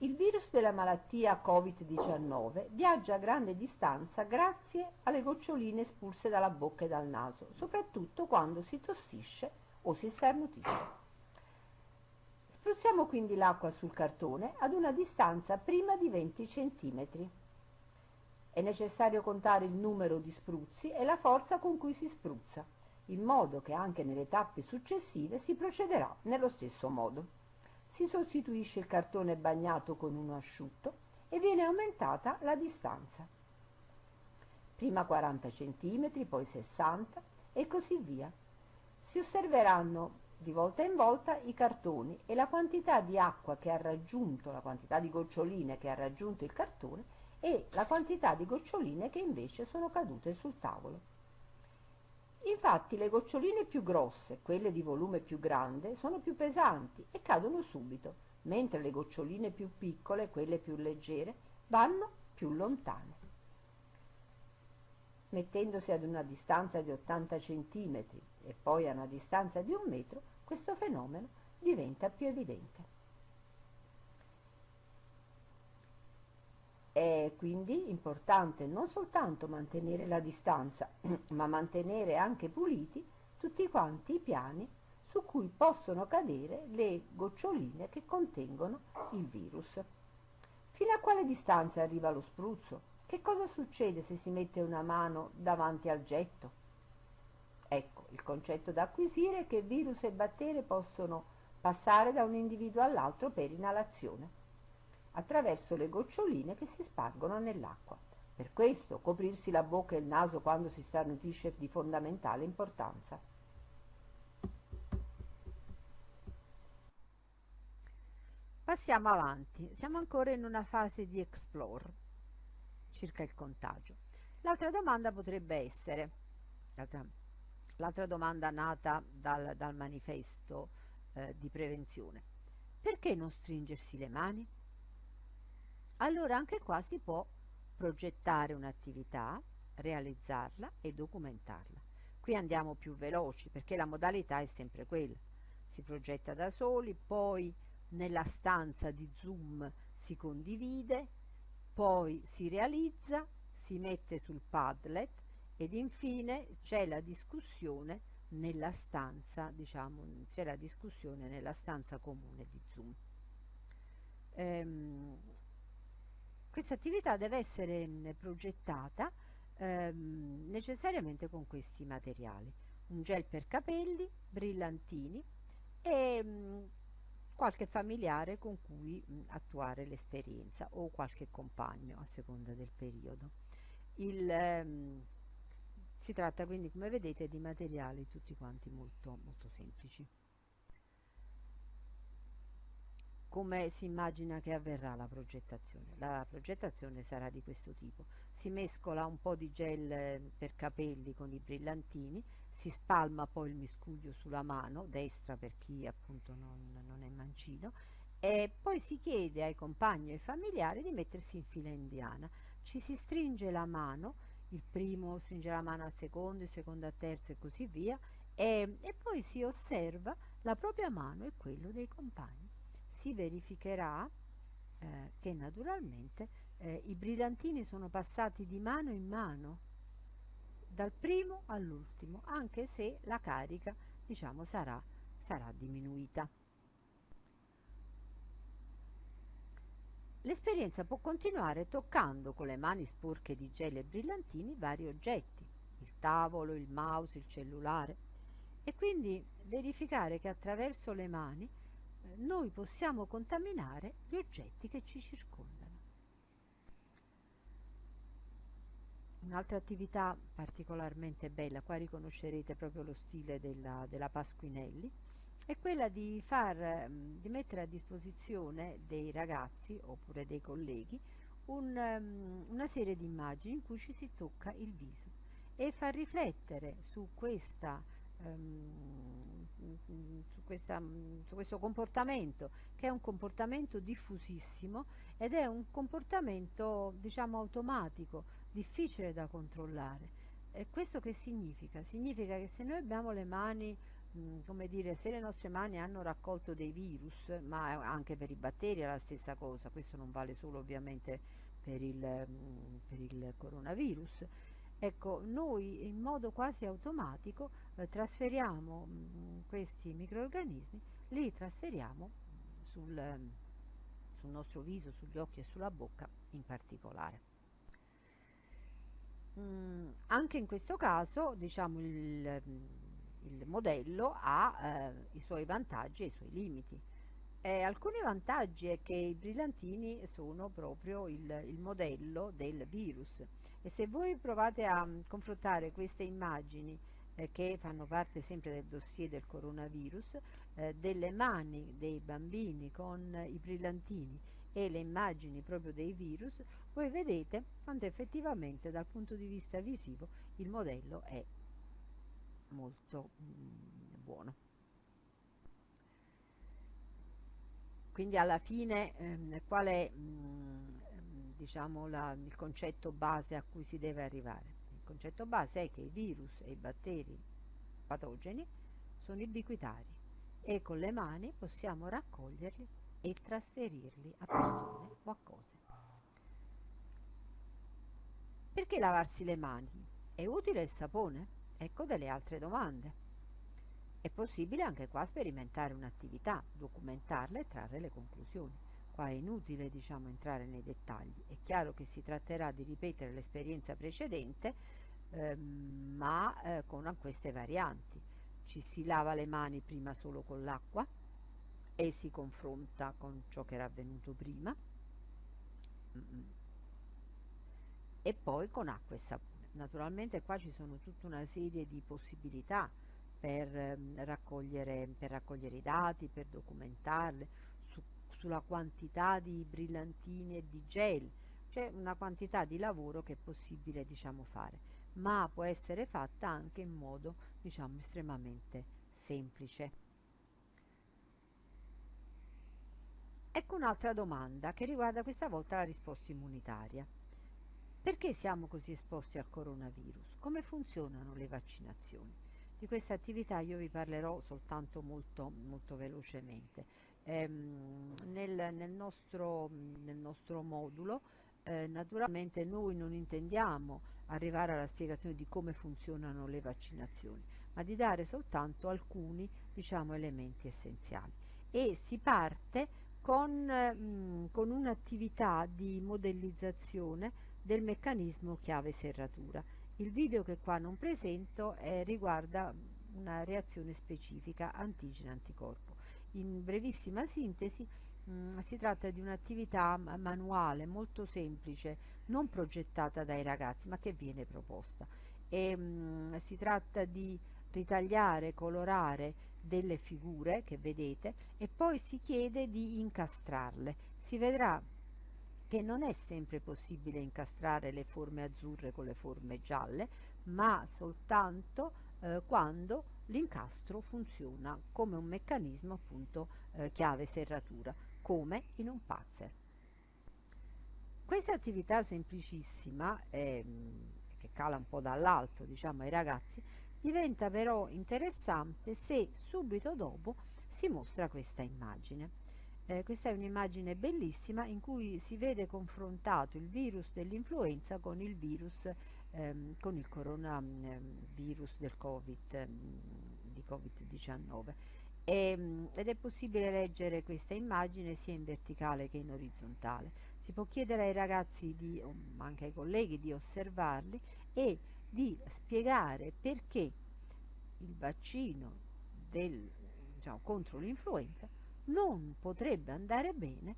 Il virus della malattia Covid-19 viaggia a grande distanza grazie alle goccioline espulse dalla bocca e dal naso, soprattutto quando si tossisce o si starnutisce. Spruzziamo quindi l'acqua sul cartone ad una distanza prima di 20 cm. È necessario contare il numero di spruzzi e la forza con cui si spruzza, in modo che anche nelle tappe successive si procederà nello stesso modo. Si sostituisce il cartone bagnato con uno asciutto e viene aumentata la distanza. Prima 40 cm, poi 60 e così via. Si osserveranno di volta in volta i cartoni e la quantità di acqua che ha raggiunto, la quantità di goccioline che ha raggiunto il cartone e la quantità di goccioline che invece sono cadute sul tavolo. Infatti le goccioline più grosse, quelle di volume più grande, sono più pesanti e cadono subito, mentre le goccioline più piccole, quelle più leggere, vanno più lontane. Mettendosi ad una distanza di 80 cm e poi a una distanza di un metro, questo fenomeno diventa più evidente. È quindi importante non soltanto mantenere la distanza, ma mantenere anche puliti tutti quanti i piani su cui possono cadere le goccioline che contengono il virus. Fino a quale distanza arriva lo spruzzo? Che cosa succede se si mette una mano davanti al getto? Ecco, il concetto da acquisire è che virus e batteri possono passare da un individuo all'altro per inalazione attraverso le goccioline che si spargono nell'acqua. Per questo coprirsi la bocca e il naso quando si starnutisce è di fondamentale importanza. Passiamo avanti, siamo ancora in una fase di explore circa il contagio. L'altra domanda potrebbe essere, l'altra domanda nata dal, dal manifesto eh, di prevenzione, perché non stringersi le mani? Allora anche qua si può progettare un'attività, realizzarla e documentarla. Qui andiamo più veloci perché la modalità è sempre quella. Si progetta da soli, poi nella stanza di Zoom si condivide, poi si realizza, si mette sul Padlet ed infine c'è la discussione nella stanza, diciamo, c'è la discussione nella stanza comune di Zoom. Ehm, questa attività deve essere mm, progettata ehm, necessariamente con questi materiali. Un gel per capelli, brillantini e mh, qualche familiare con cui mh, attuare l'esperienza o qualche compagno a seconda del periodo. Il, ehm, si tratta quindi come vedete di materiali tutti quanti molto, molto semplici. Come si immagina che avverrà la progettazione? La progettazione sarà di questo tipo. Si mescola un po' di gel eh, per capelli con i brillantini, si spalma poi il miscuglio sulla mano destra per chi appunto non, non è mancino e poi si chiede ai compagni e ai familiari di mettersi in fila indiana. Ci si stringe la mano, il primo stringe la mano al secondo, il secondo al terzo e così via, e, e poi si osserva la propria mano e quello dei compagni. Si verificherà eh, che naturalmente eh, i brillantini sono passati di mano in mano, dal primo all'ultimo, anche se la carica diciamo sarà, sarà diminuita. L'esperienza può continuare toccando con le mani sporche di gel e brillantini vari oggetti, il tavolo, il mouse, il cellulare, e quindi verificare che attraverso le mani noi possiamo contaminare gli oggetti che ci circondano. Un'altra attività particolarmente bella, qua riconoscerete proprio lo stile della, della Pasquinelli, è quella di, far, mm, di mettere a disposizione dei ragazzi oppure dei colleghi un, um, una serie di immagini in cui ci si tocca il viso e far riflettere su, questa, um, su, questa, su questo comportamento che è un comportamento diffusissimo ed è un comportamento diciamo automatico, difficile da controllare. E questo che significa? Significa che se noi abbiamo le mani Mm, come dire, se le nostre mani hanno raccolto dei virus, ma anche per i batteri è la stessa cosa, questo non vale solo ovviamente per il, mm, per il coronavirus, ecco, noi in modo quasi automatico eh, trasferiamo mh, mm, questi microorganismi, li trasferiamo sul, sul nostro viso, sugli occhi e sulla bocca in particolare. Mm, anche in questo caso, diciamo, il il modello ha eh, i suoi vantaggi e i suoi limiti. Eh, alcuni vantaggi è che i brillantini sono proprio il, il, modello del virus e se voi provate a mm, confrontare queste immagini eh, che fanno parte sempre del dossier del coronavirus, eh, delle mani dei bambini con i brillantini e le immagini proprio dei virus, voi vedete quanto effettivamente dal punto di vista visivo il modello è molto mm, buono. Quindi alla fine ehm, qual è mm, diciamo, la, il concetto base a cui si deve arrivare? Il concetto base è che i virus e i batteri patogeni sono ubiquitari e con le mani possiamo raccoglierli e trasferirli a persone o a cose. Perché lavarsi le mani? È utile il sapone? Ecco delle altre domande. È possibile anche qua sperimentare un'attività, documentarla e trarre le conclusioni. Qua è inutile diciamo, entrare nei dettagli. È chiaro che si tratterà di ripetere l'esperienza precedente, ehm, ma eh, con queste varianti. Ci si lava le mani prima solo con l'acqua e si confronta con ciò che era avvenuto prima e poi con acqua e sapone naturalmente qua ci sono tutta una serie di possibilità per, ehm, raccogliere, per raccogliere, i dati, per documentarli, su, sulla quantità di brillantini e di gel, c'è una quantità di lavoro che è possibile diciamo, fare, ma può essere fatta anche in modo diciamo, estremamente semplice. Ecco un'altra domanda che riguarda questa volta la risposta immunitaria. Perché siamo così esposti al coronavirus? Come funzionano le vaccinazioni? Di questa attività io vi parlerò soltanto molto, molto velocemente. Ehm, nel, nel, nostro, nel, nostro, modulo eh, naturalmente noi non intendiamo arrivare alla spiegazione di come funzionano le vaccinazioni, ma di dare soltanto alcuni diciamo, elementi essenziali. E si parte con, mh, con un'attività di modellizzazione del meccanismo chiave serratura. Il video che qua non presento eh, riguarda una reazione specifica antigene-anticorpo. In brevissima sintesi mh, si tratta di un'attività manuale molto semplice, non progettata dai ragazzi ma che viene proposta. E, mh, si tratta di ritagliare, colorare delle figure che vedete e poi si chiede di incastrarle. Si vedrà che non è sempre possibile incastrare le forme azzurre con le forme gialle, ma soltanto eh, quando l'incastro funziona come un meccanismo appunto eh, chiave serratura, come in un pazzer. Questa attività semplicissima, ehm, che cala un po' dall'alto diciamo ai ragazzi, diventa però interessante se subito dopo si mostra questa immagine. Eh, questa è un'immagine bellissima in cui si vede confrontato il virus dell'influenza con il virus, ehm, con il coronavirus del COVID, ehm, di Covid-19. E, ehm, ed è possibile leggere questa immagine sia in verticale che in orizzontale. Si può chiedere ai ragazzi, di, ma anche ai colleghi, di osservarli e di spiegare perché il vaccino del, diciamo, contro l'influenza non potrebbe andare bene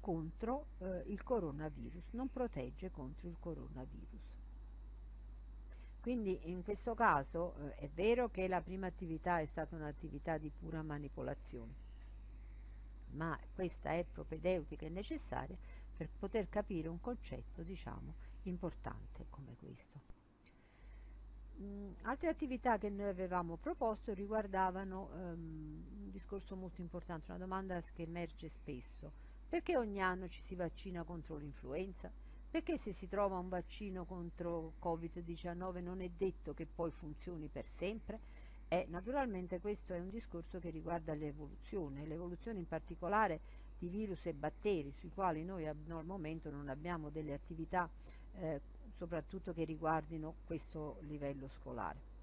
contro eh, il coronavirus, non protegge contro il coronavirus. Quindi in questo caso eh, è vero che la prima attività è stata un'attività di pura manipolazione, ma questa è propedeutica e necessaria per poter capire un concetto, diciamo, importante come questo. Mm, altre attività che noi avevamo proposto riguardavano um, un discorso molto importante, una domanda che emerge spesso. Perché ogni anno ci si vaccina contro l'influenza? Perché se si trova un vaccino contro Covid-19 non è detto che poi funzioni per sempre? E naturalmente questo è un discorso che riguarda l'evoluzione, l'evoluzione in particolare di virus e batteri sui quali noi al momento non abbiamo delle attività eh, soprattutto che riguardino questo livello scolare.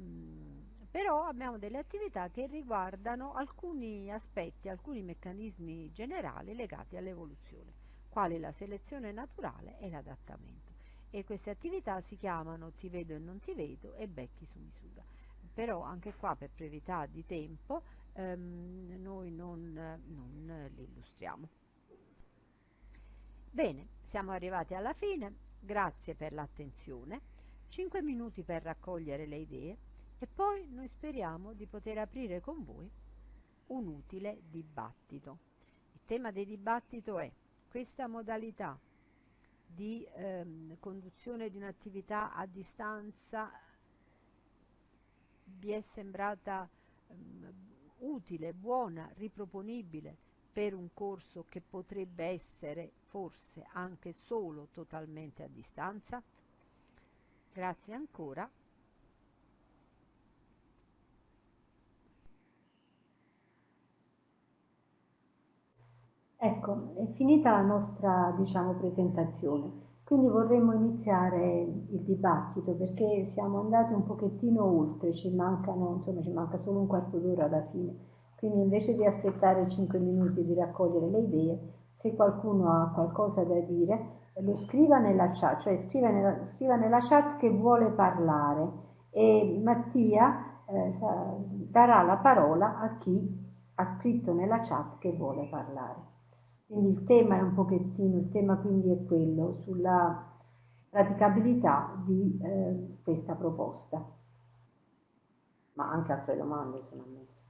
Mm, però abbiamo delle attività che riguardano alcuni aspetti, alcuni meccanismi generali legati all'evoluzione, quali la selezione naturale e l'adattamento. E queste attività si chiamano Ti vedo e non ti vedo e Becchi su misura. Però anche qua per brevità di tempo ehm, noi non, non le illustriamo. Bene, siamo arrivati alla fine. Grazie per l'attenzione, 5 minuti per raccogliere le idee e poi noi speriamo di poter aprire con voi un utile dibattito. Il tema del dibattito è questa modalità di ehm, conduzione di un'attività a distanza vi è sembrata ehm, utile, buona, riproponibile per un corso che potrebbe essere forse anche solo totalmente a distanza? Grazie ancora. Ecco, è finita la nostra diciamo, presentazione, quindi vorremmo iniziare il dibattito perché siamo andati un pochettino oltre, ci, mancano, insomma, ci manca solo un quarto d'ora alla fine. Quindi invece di aspettare 5 minuti di raccogliere le idee, se qualcuno ha qualcosa da dire, lo scriva nella chat, cioè scriva nella, scriva nella chat che vuole parlare e Mattia eh, darà la parola a chi ha scritto nella chat che vuole parlare. Quindi il tema è un pochettino, il tema quindi è quello sulla praticabilità di eh, questa proposta. Ma anche altre domande sono ammesse.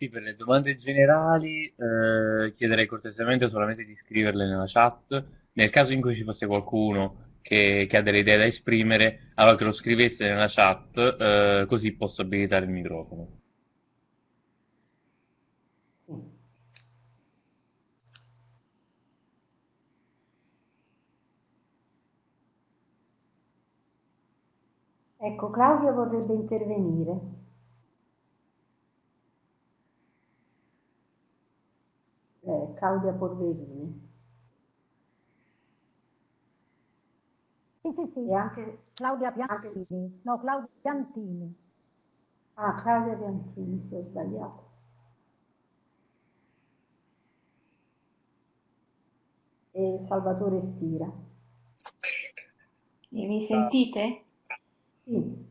Sì, per le domande generali eh, chiederei cortesemente solamente di scriverle nella chat. Nel caso in cui ci fosse qualcuno che, che ha delle idee da esprimere, allora che lo scrivesse nella chat, eh, così posso abilitare il microfono. Ecco, Claudia vorrebbe intervenire. Claudia Polverini. Sì, sì, sì. E anche Claudia Piantini. Anche... No, Claudia Piantini. Ah, Claudia Piantini, si ho sbagliato. E Salvatore Stira. E mi sentite? Sì.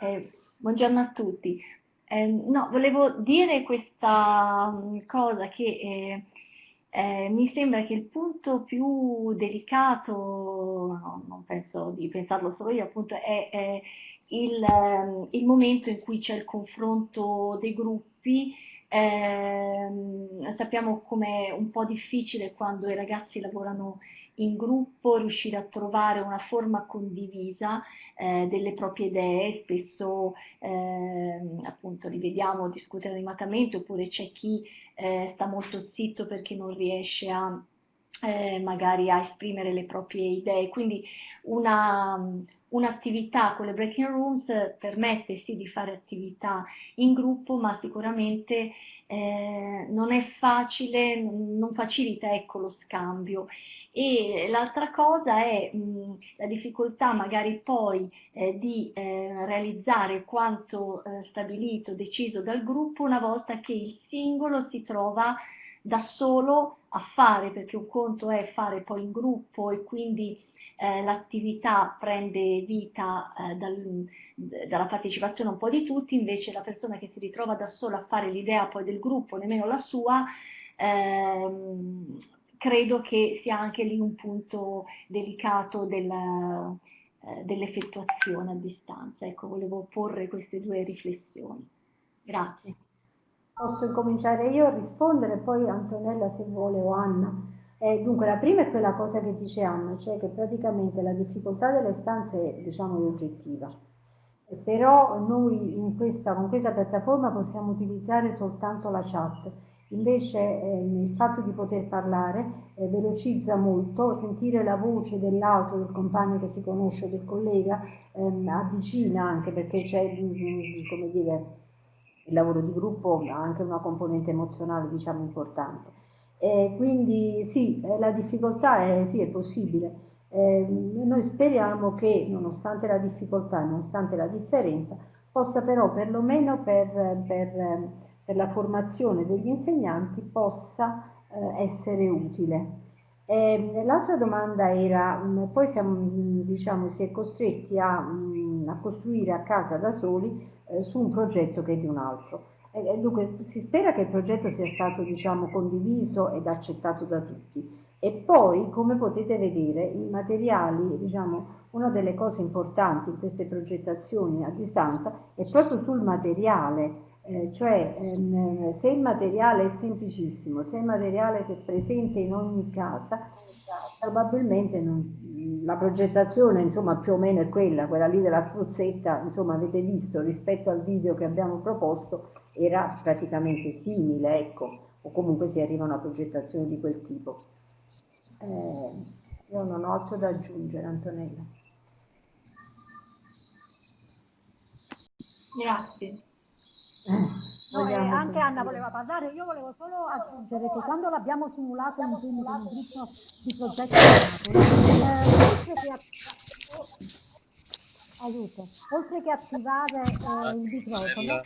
Eh, buongiorno a tutti. Eh, no, volevo dire questa mm, cosa che eh, eh, mi sembra che il punto più delicato, no, non penso di pensarlo solo io, appunto, è, è il, ehm, il, momento in cui c'è il confronto dei gruppi, eh, ehm, sappiamo com'è un po' difficile quando i ragazzi lavorano in gruppo riuscire a trovare una forma condivisa eh, delle proprie idee, spesso eh, appunto li vediamo discutere animatamente oppure c'è chi eh, sta molto zitto perché non riesce a eh, magari a esprimere le proprie idee, quindi una, un'attività con le breaking rooms permette sì di fare attività in gruppo, ma sicuramente eh, non è facile, non facilita ecco, lo scambio. E l'altra cosa è mh, la difficoltà magari poi eh, di eh, realizzare quanto eh, stabilito, deciso dal gruppo una volta che il singolo si trova da solo a fare, perché un conto è fare poi in gruppo e quindi eh, l'attività prende vita eh, dal, dalla partecipazione un po' di tutti, invece la persona che si ritrova da sola a fare l'idea poi del gruppo, nemmeno la sua, ehm, credo che sia anche lì un punto delicato del, eh, dell'effettuazione a distanza. Ecco, volevo porre queste due riflessioni. Grazie. Posso incominciare io a rispondere, poi Antonella se vuole o Anna. Eh, dunque, la prima è quella cosa che dice Anna, cioè che praticamente la difficoltà delle stanze diciamo, è oggettiva. Eh, però noi questa, con questa piattaforma possiamo utilizzare soltanto la chat. Invece eh, il fatto di poter parlare eh, velocizza molto, sentire la voce dell'altro, del compagno che si conosce, del collega, ehm, avvicina anche perché c'è, come dire, il lavoro di gruppo ha anche una componente emozionale diciamo importante. E quindi sì, eh, la difficoltà è, sì, è possibile. Eh, noi speriamo che nonostante la difficoltà, nonostante la differenza, possa però perlomeno per, per, per la formazione degli insegnanti possa eh, essere utile. L'altra domanda era, poi siamo, diciamo, si è costretti a, a costruire a casa da soli eh, su un progetto che è di un altro. E, dunque si spera che il progetto sia stato diciamo, condiviso ed accettato da tutti. E poi, come potete vedere, i materiali, diciamo, una delle cose importanti in queste progettazioni a distanza è proprio sul materiale, eh, cioè ehm, se il materiale è semplicissimo, se il materiale è presente in ogni casa, probabilmente non, la progettazione insomma più o meno è quella, quella lì della spruzzetta, insomma avete visto rispetto al video che abbiamo proposto era praticamente simile, ecco, o comunque si arriva a una progettazione di quel tipo. Eh, io non ho altro da aggiungere, Antonella. Grazie. No, eh, anche Anna voleva parlare, io volevo solo aggiungere che quando l'abbiamo simulato in Zoom con gruppo di progetto eh, oltre che aiuto, oltre che attivare eh, il microfono,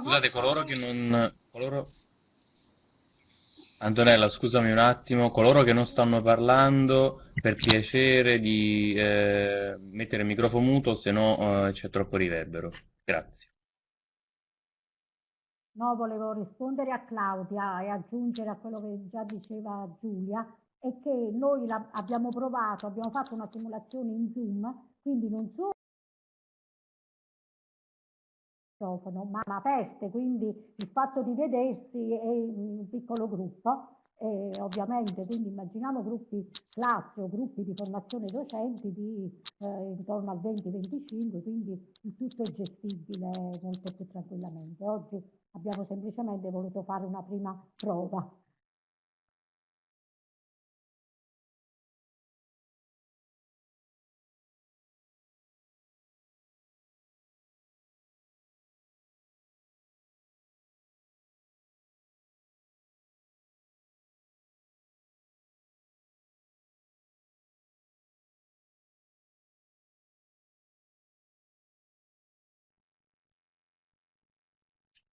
scusate, coloro che non coloro Antonella, scusami un attimo, coloro che non stanno parlando, per piacere di eh, mettere il microfono muto, se no eh, c'è troppo riverbero. Grazie. No, volevo rispondere a Claudia e aggiungere a quello che già diceva Giulia, è che noi abbiamo provato, abbiamo fatto una simulazione in Zoom, quindi non solo ma aperto, quindi il fatto di vedersi in un piccolo gruppo e ovviamente quindi immaginiamo gruppi classe o gruppi di formazione docenti di eh, intorno al 20-25, quindi il tutto è gestibile molto più tranquillamente. Oggi abbiamo semplicemente voluto fare una prima prova.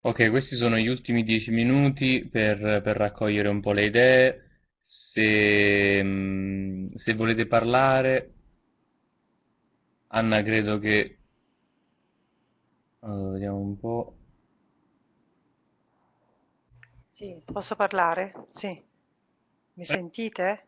Ok, questi sono gli ultimi dieci minuti per, per raccogliere un po' le idee. Se, mm, se volete parlare, Anna credo che... Allora, vediamo un po'. Sì, posso parlare? Sì. Mi sentite?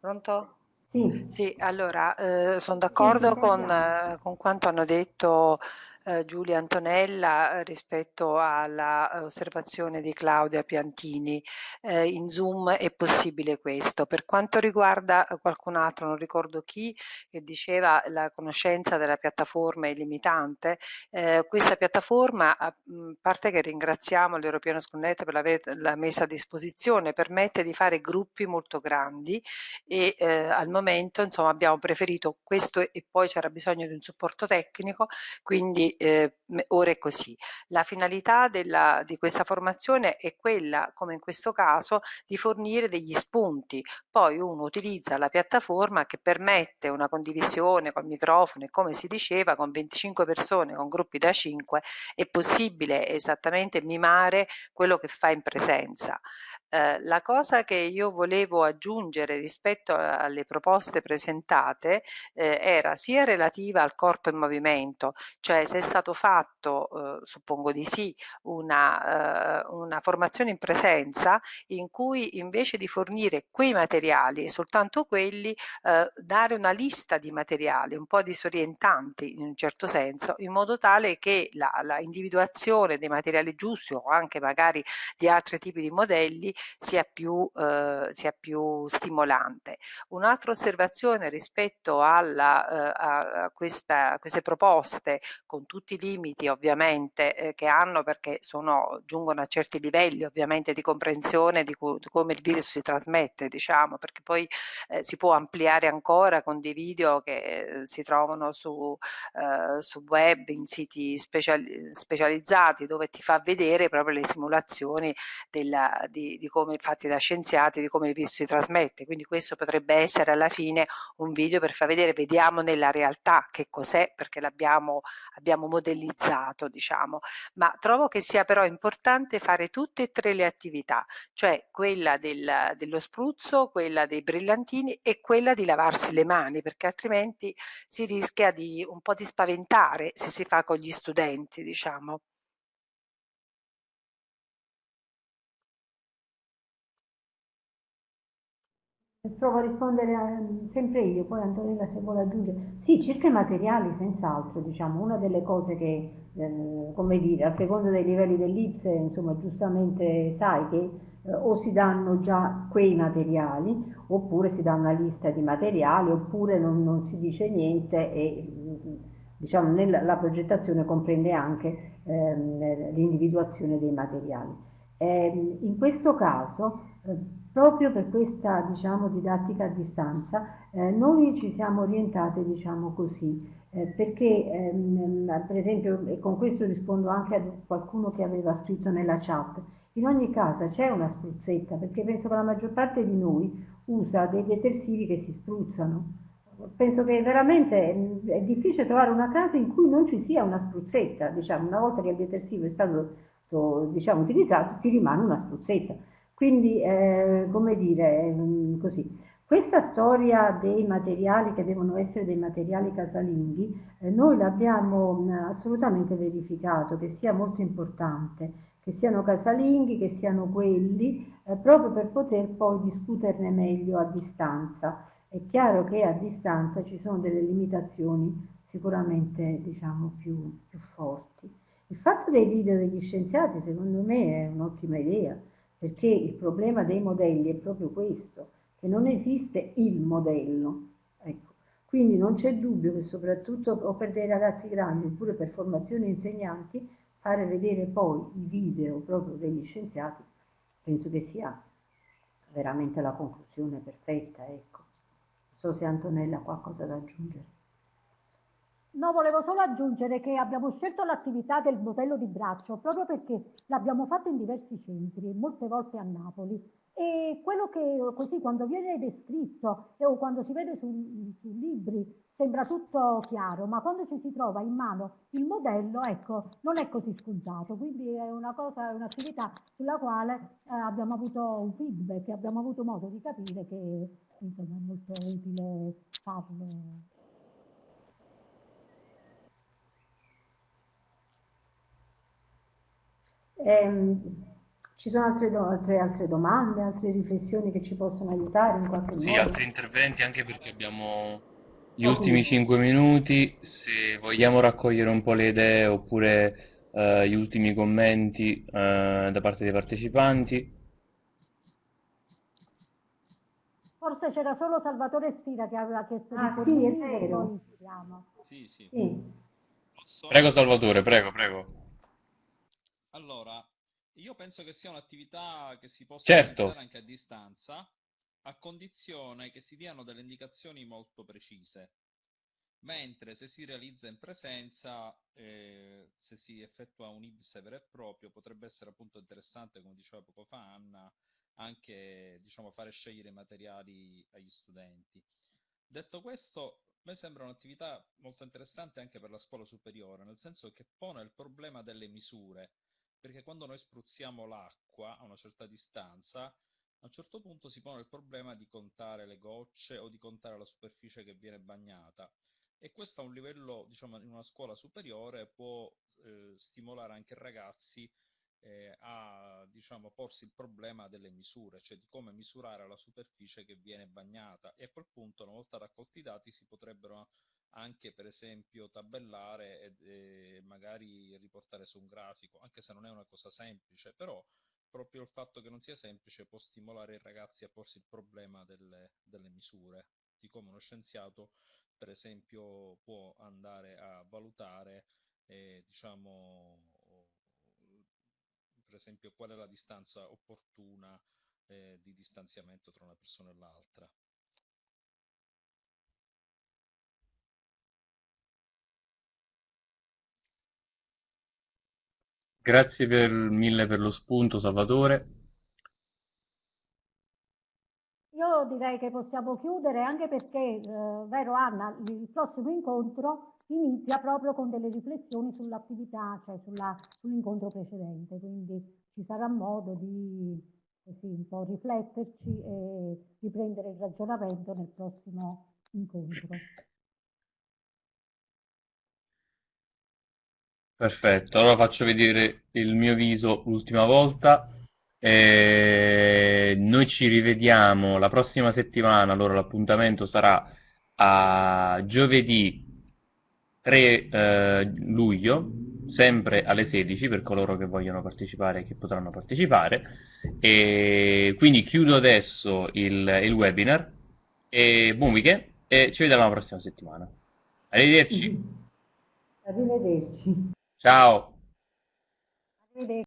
Pronto? Sì. Sì, allora, eh, sono d'accordo con, eh, con quanto hanno detto eh, Giulia Antonella eh, rispetto all'osservazione di Claudia Piantini. Eh, in Zoom è possibile questo. Per quanto riguarda qualcun altro, non ricordo chi, che diceva la conoscenza della piattaforma è limitante, eh, questa piattaforma, a parte che ringraziamo l'European Schoolnet per averla messa a disposizione, permette di fare gruppi molto grandi e eh, al momento insomma abbiamo preferito questo e poi c'era bisogno di un supporto tecnico, quindi eh, ora è così. La finalità della, di questa formazione è quella, come in questo caso, di fornire degli spunti. Poi uno utilizza la piattaforma che permette una condivisione col microfono e come si diceva con 25 persone, con gruppi da 5, è possibile esattamente mimare quello che fa in presenza. Eh, la cosa che io volevo aggiungere rispetto alle proposte presentate eh, era sia relativa al corpo in movimento, cioè se è stato fatto, eh, suppongo di sì, una, eh, una, formazione in presenza in cui invece di fornire quei materiali e soltanto quelli, eh, dare una lista di materiali un po' disorientanti in un certo senso, in modo tale che la, la individuazione dei materiali giusti o anche magari di altri tipi di modelli sia più, eh, sia più stimolante. Un'altra osservazione rispetto alla, eh, a, questa, queste proposte, con tutti i limiti ovviamente eh, che hanno perché sono, giungono a certi livelli ovviamente di comprensione di, di come il virus si trasmette, diciamo, perché poi eh, si può ampliare ancora con dei video che eh, si trovano su, eh, su web, in siti speciali, specializzati dove ti fa vedere proprio le simulazioni della, di, di come fatti da scienziati di come il virus si trasmette, quindi questo potrebbe essere alla fine un video per far vedere, vediamo nella realtà che cos'è perché l'abbiamo abbiamo modellizzato, diciamo, ma trovo che sia però importante fare tutte e tre le attività, cioè quella del, dello spruzzo, quella dei brillantini e quella di lavarsi le mani, perché altrimenti si rischia di un po' di spaventare se si fa con gli studenti, diciamo. Provo a rispondere a, sempre io, poi Antonella se vuole aggiungere. Sì, circa i materiali, senz'altro, diciamo, una delle cose che, eh, come dire, a seconda dei livelli dell'IPSE, insomma, giustamente sai che eh, o si danno già quei materiali, oppure si dà una lista di materiali, oppure non, non si dice niente e diciamo, nella, la progettazione comprende anche ehm, l'individuazione dei materiali. Eh, in questo caso eh, Proprio per questa diciamo, didattica a distanza eh, noi ci siamo orientate diciamo così, eh, perché ehm, per esempio, e con questo rispondo anche a qualcuno che aveva scritto nella chat, in ogni casa c'è una spruzzetta, perché penso che la maggior parte di noi usa dei detersivi che si spruzzano. Penso che veramente è difficile trovare una casa in cui non ci sia una spruzzetta, diciamo, una volta che il detersivo è stato diciamo, utilizzato ti rimane una spruzzetta. Quindi, eh, come dire, mm, così. Questa storia dei materiali che devono essere dei materiali casalinghi, eh, noi l'abbiamo mm, assolutamente verificato che sia molto importante, che siano casalinghi, che siano quelli, eh, proprio per poter poi discuterne meglio a distanza. È chiaro che a distanza ci sono delle limitazioni sicuramente diciamo, più, più forti. Il fatto dei video degli scienziati secondo me è un'ottima idea perché il problema dei modelli è proprio questo, che non esiste il modello. Ecco. Quindi non c'è dubbio che soprattutto o per dei ragazzi grandi oppure per formazione insegnanti, fare vedere poi i video proprio degli scienziati, penso che sia veramente la conclusione perfetta. Ecco. Non so se Antonella ha qualcosa da aggiungere. No, volevo solo aggiungere che abbiamo scelto l'attività del modello di braccio proprio perché l'abbiamo fatto in diversi centri, molte volte a Napoli. E quello che così quando viene descritto o quando si vede sui su libri sembra tutto chiaro, ma quando ci si trova in mano il modello, ecco, non è così scontato. Quindi è una cosa, è un'attività sulla quale eh, abbiamo avuto un feedback, abbiamo avuto modo di capire che insomma, è molto utile farlo. Eh, ci sono altre, do altre, altre, domande, altre riflessioni che ci possono aiutare in qualche sì, modo? Sì, altri interventi anche perché abbiamo Gli ultimi 5 minuti, se vogliamo raccogliere un po' le idee oppure eh, gli ultimi commenti eh, da parte dei partecipanti. Forse c'era solo Salvatore Stira che aveva chiesto Ah, di sì, è vero. Sì, sì. Sì. Prego Salvatore, prego, prego. Allora, io penso che sia un'attività che si possa Certo. realizzare anche a distanza, a condizione che si diano delle indicazioni molto precise. Mentre se si realizza in presenza, eh, se si effettua un IBS vero e proprio, potrebbe essere appunto interessante, come diceva poco fa Anna, anche diciamo, fare scegliere i materiali agli studenti. Detto questo, a me sembra un'attività molto interessante anche per la scuola superiore, nel senso che pone il problema delle misure, perché quando noi spruzziamo l'acqua a una certa distanza, a un certo punto si pone il problema di contare le gocce o di contare la superficie che viene bagnata. E questo a un livello, diciamo, in una scuola superiore può eh, stimolare anche i ragazzi eh, a, diciamo, porsi il problema delle misure, cioè di come misurare la superficie che viene bagnata. E a quel punto, una volta raccolti i dati, si potrebbero anche, per esempio, tabellare e, e magari riportare su un grafico, anche se non è una cosa semplice, però proprio il fatto che non sia semplice può stimolare i ragazzi a porsi il problema delle, delle misure, di come uno scienziato per esempio può andare a valutare eh, diciamo per esempio qual è la distanza opportuna eh, di distanziamento tra una persona e l'altra. Grazie per, mille per lo spunto, Salvatore. Io direi che possiamo chiudere anche perché, eh, vero Anna, il prossimo incontro inizia proprio con delle riflessioni sull'attività, cioè sull'incontro precedente, quindi ci sarà modo di così un po' rifletterci e riprendere il ragionamento nel prossimo incontro. Perfetto, allora faccio vedere il mio viso l'ultima volta. E noi ci rivediamo la prossima settimana, allora l'appuntamento sarà a giovedì 3 eh, luglio, sempre alle 16 per coloro che vogliono partecipare e che potranno partecipare. E quindi chiudo adesso il, il webinar e buon weekend e ci vediamo la prossima settimana. Arrivederci, Arrivederci. Ciao! Arrivederci.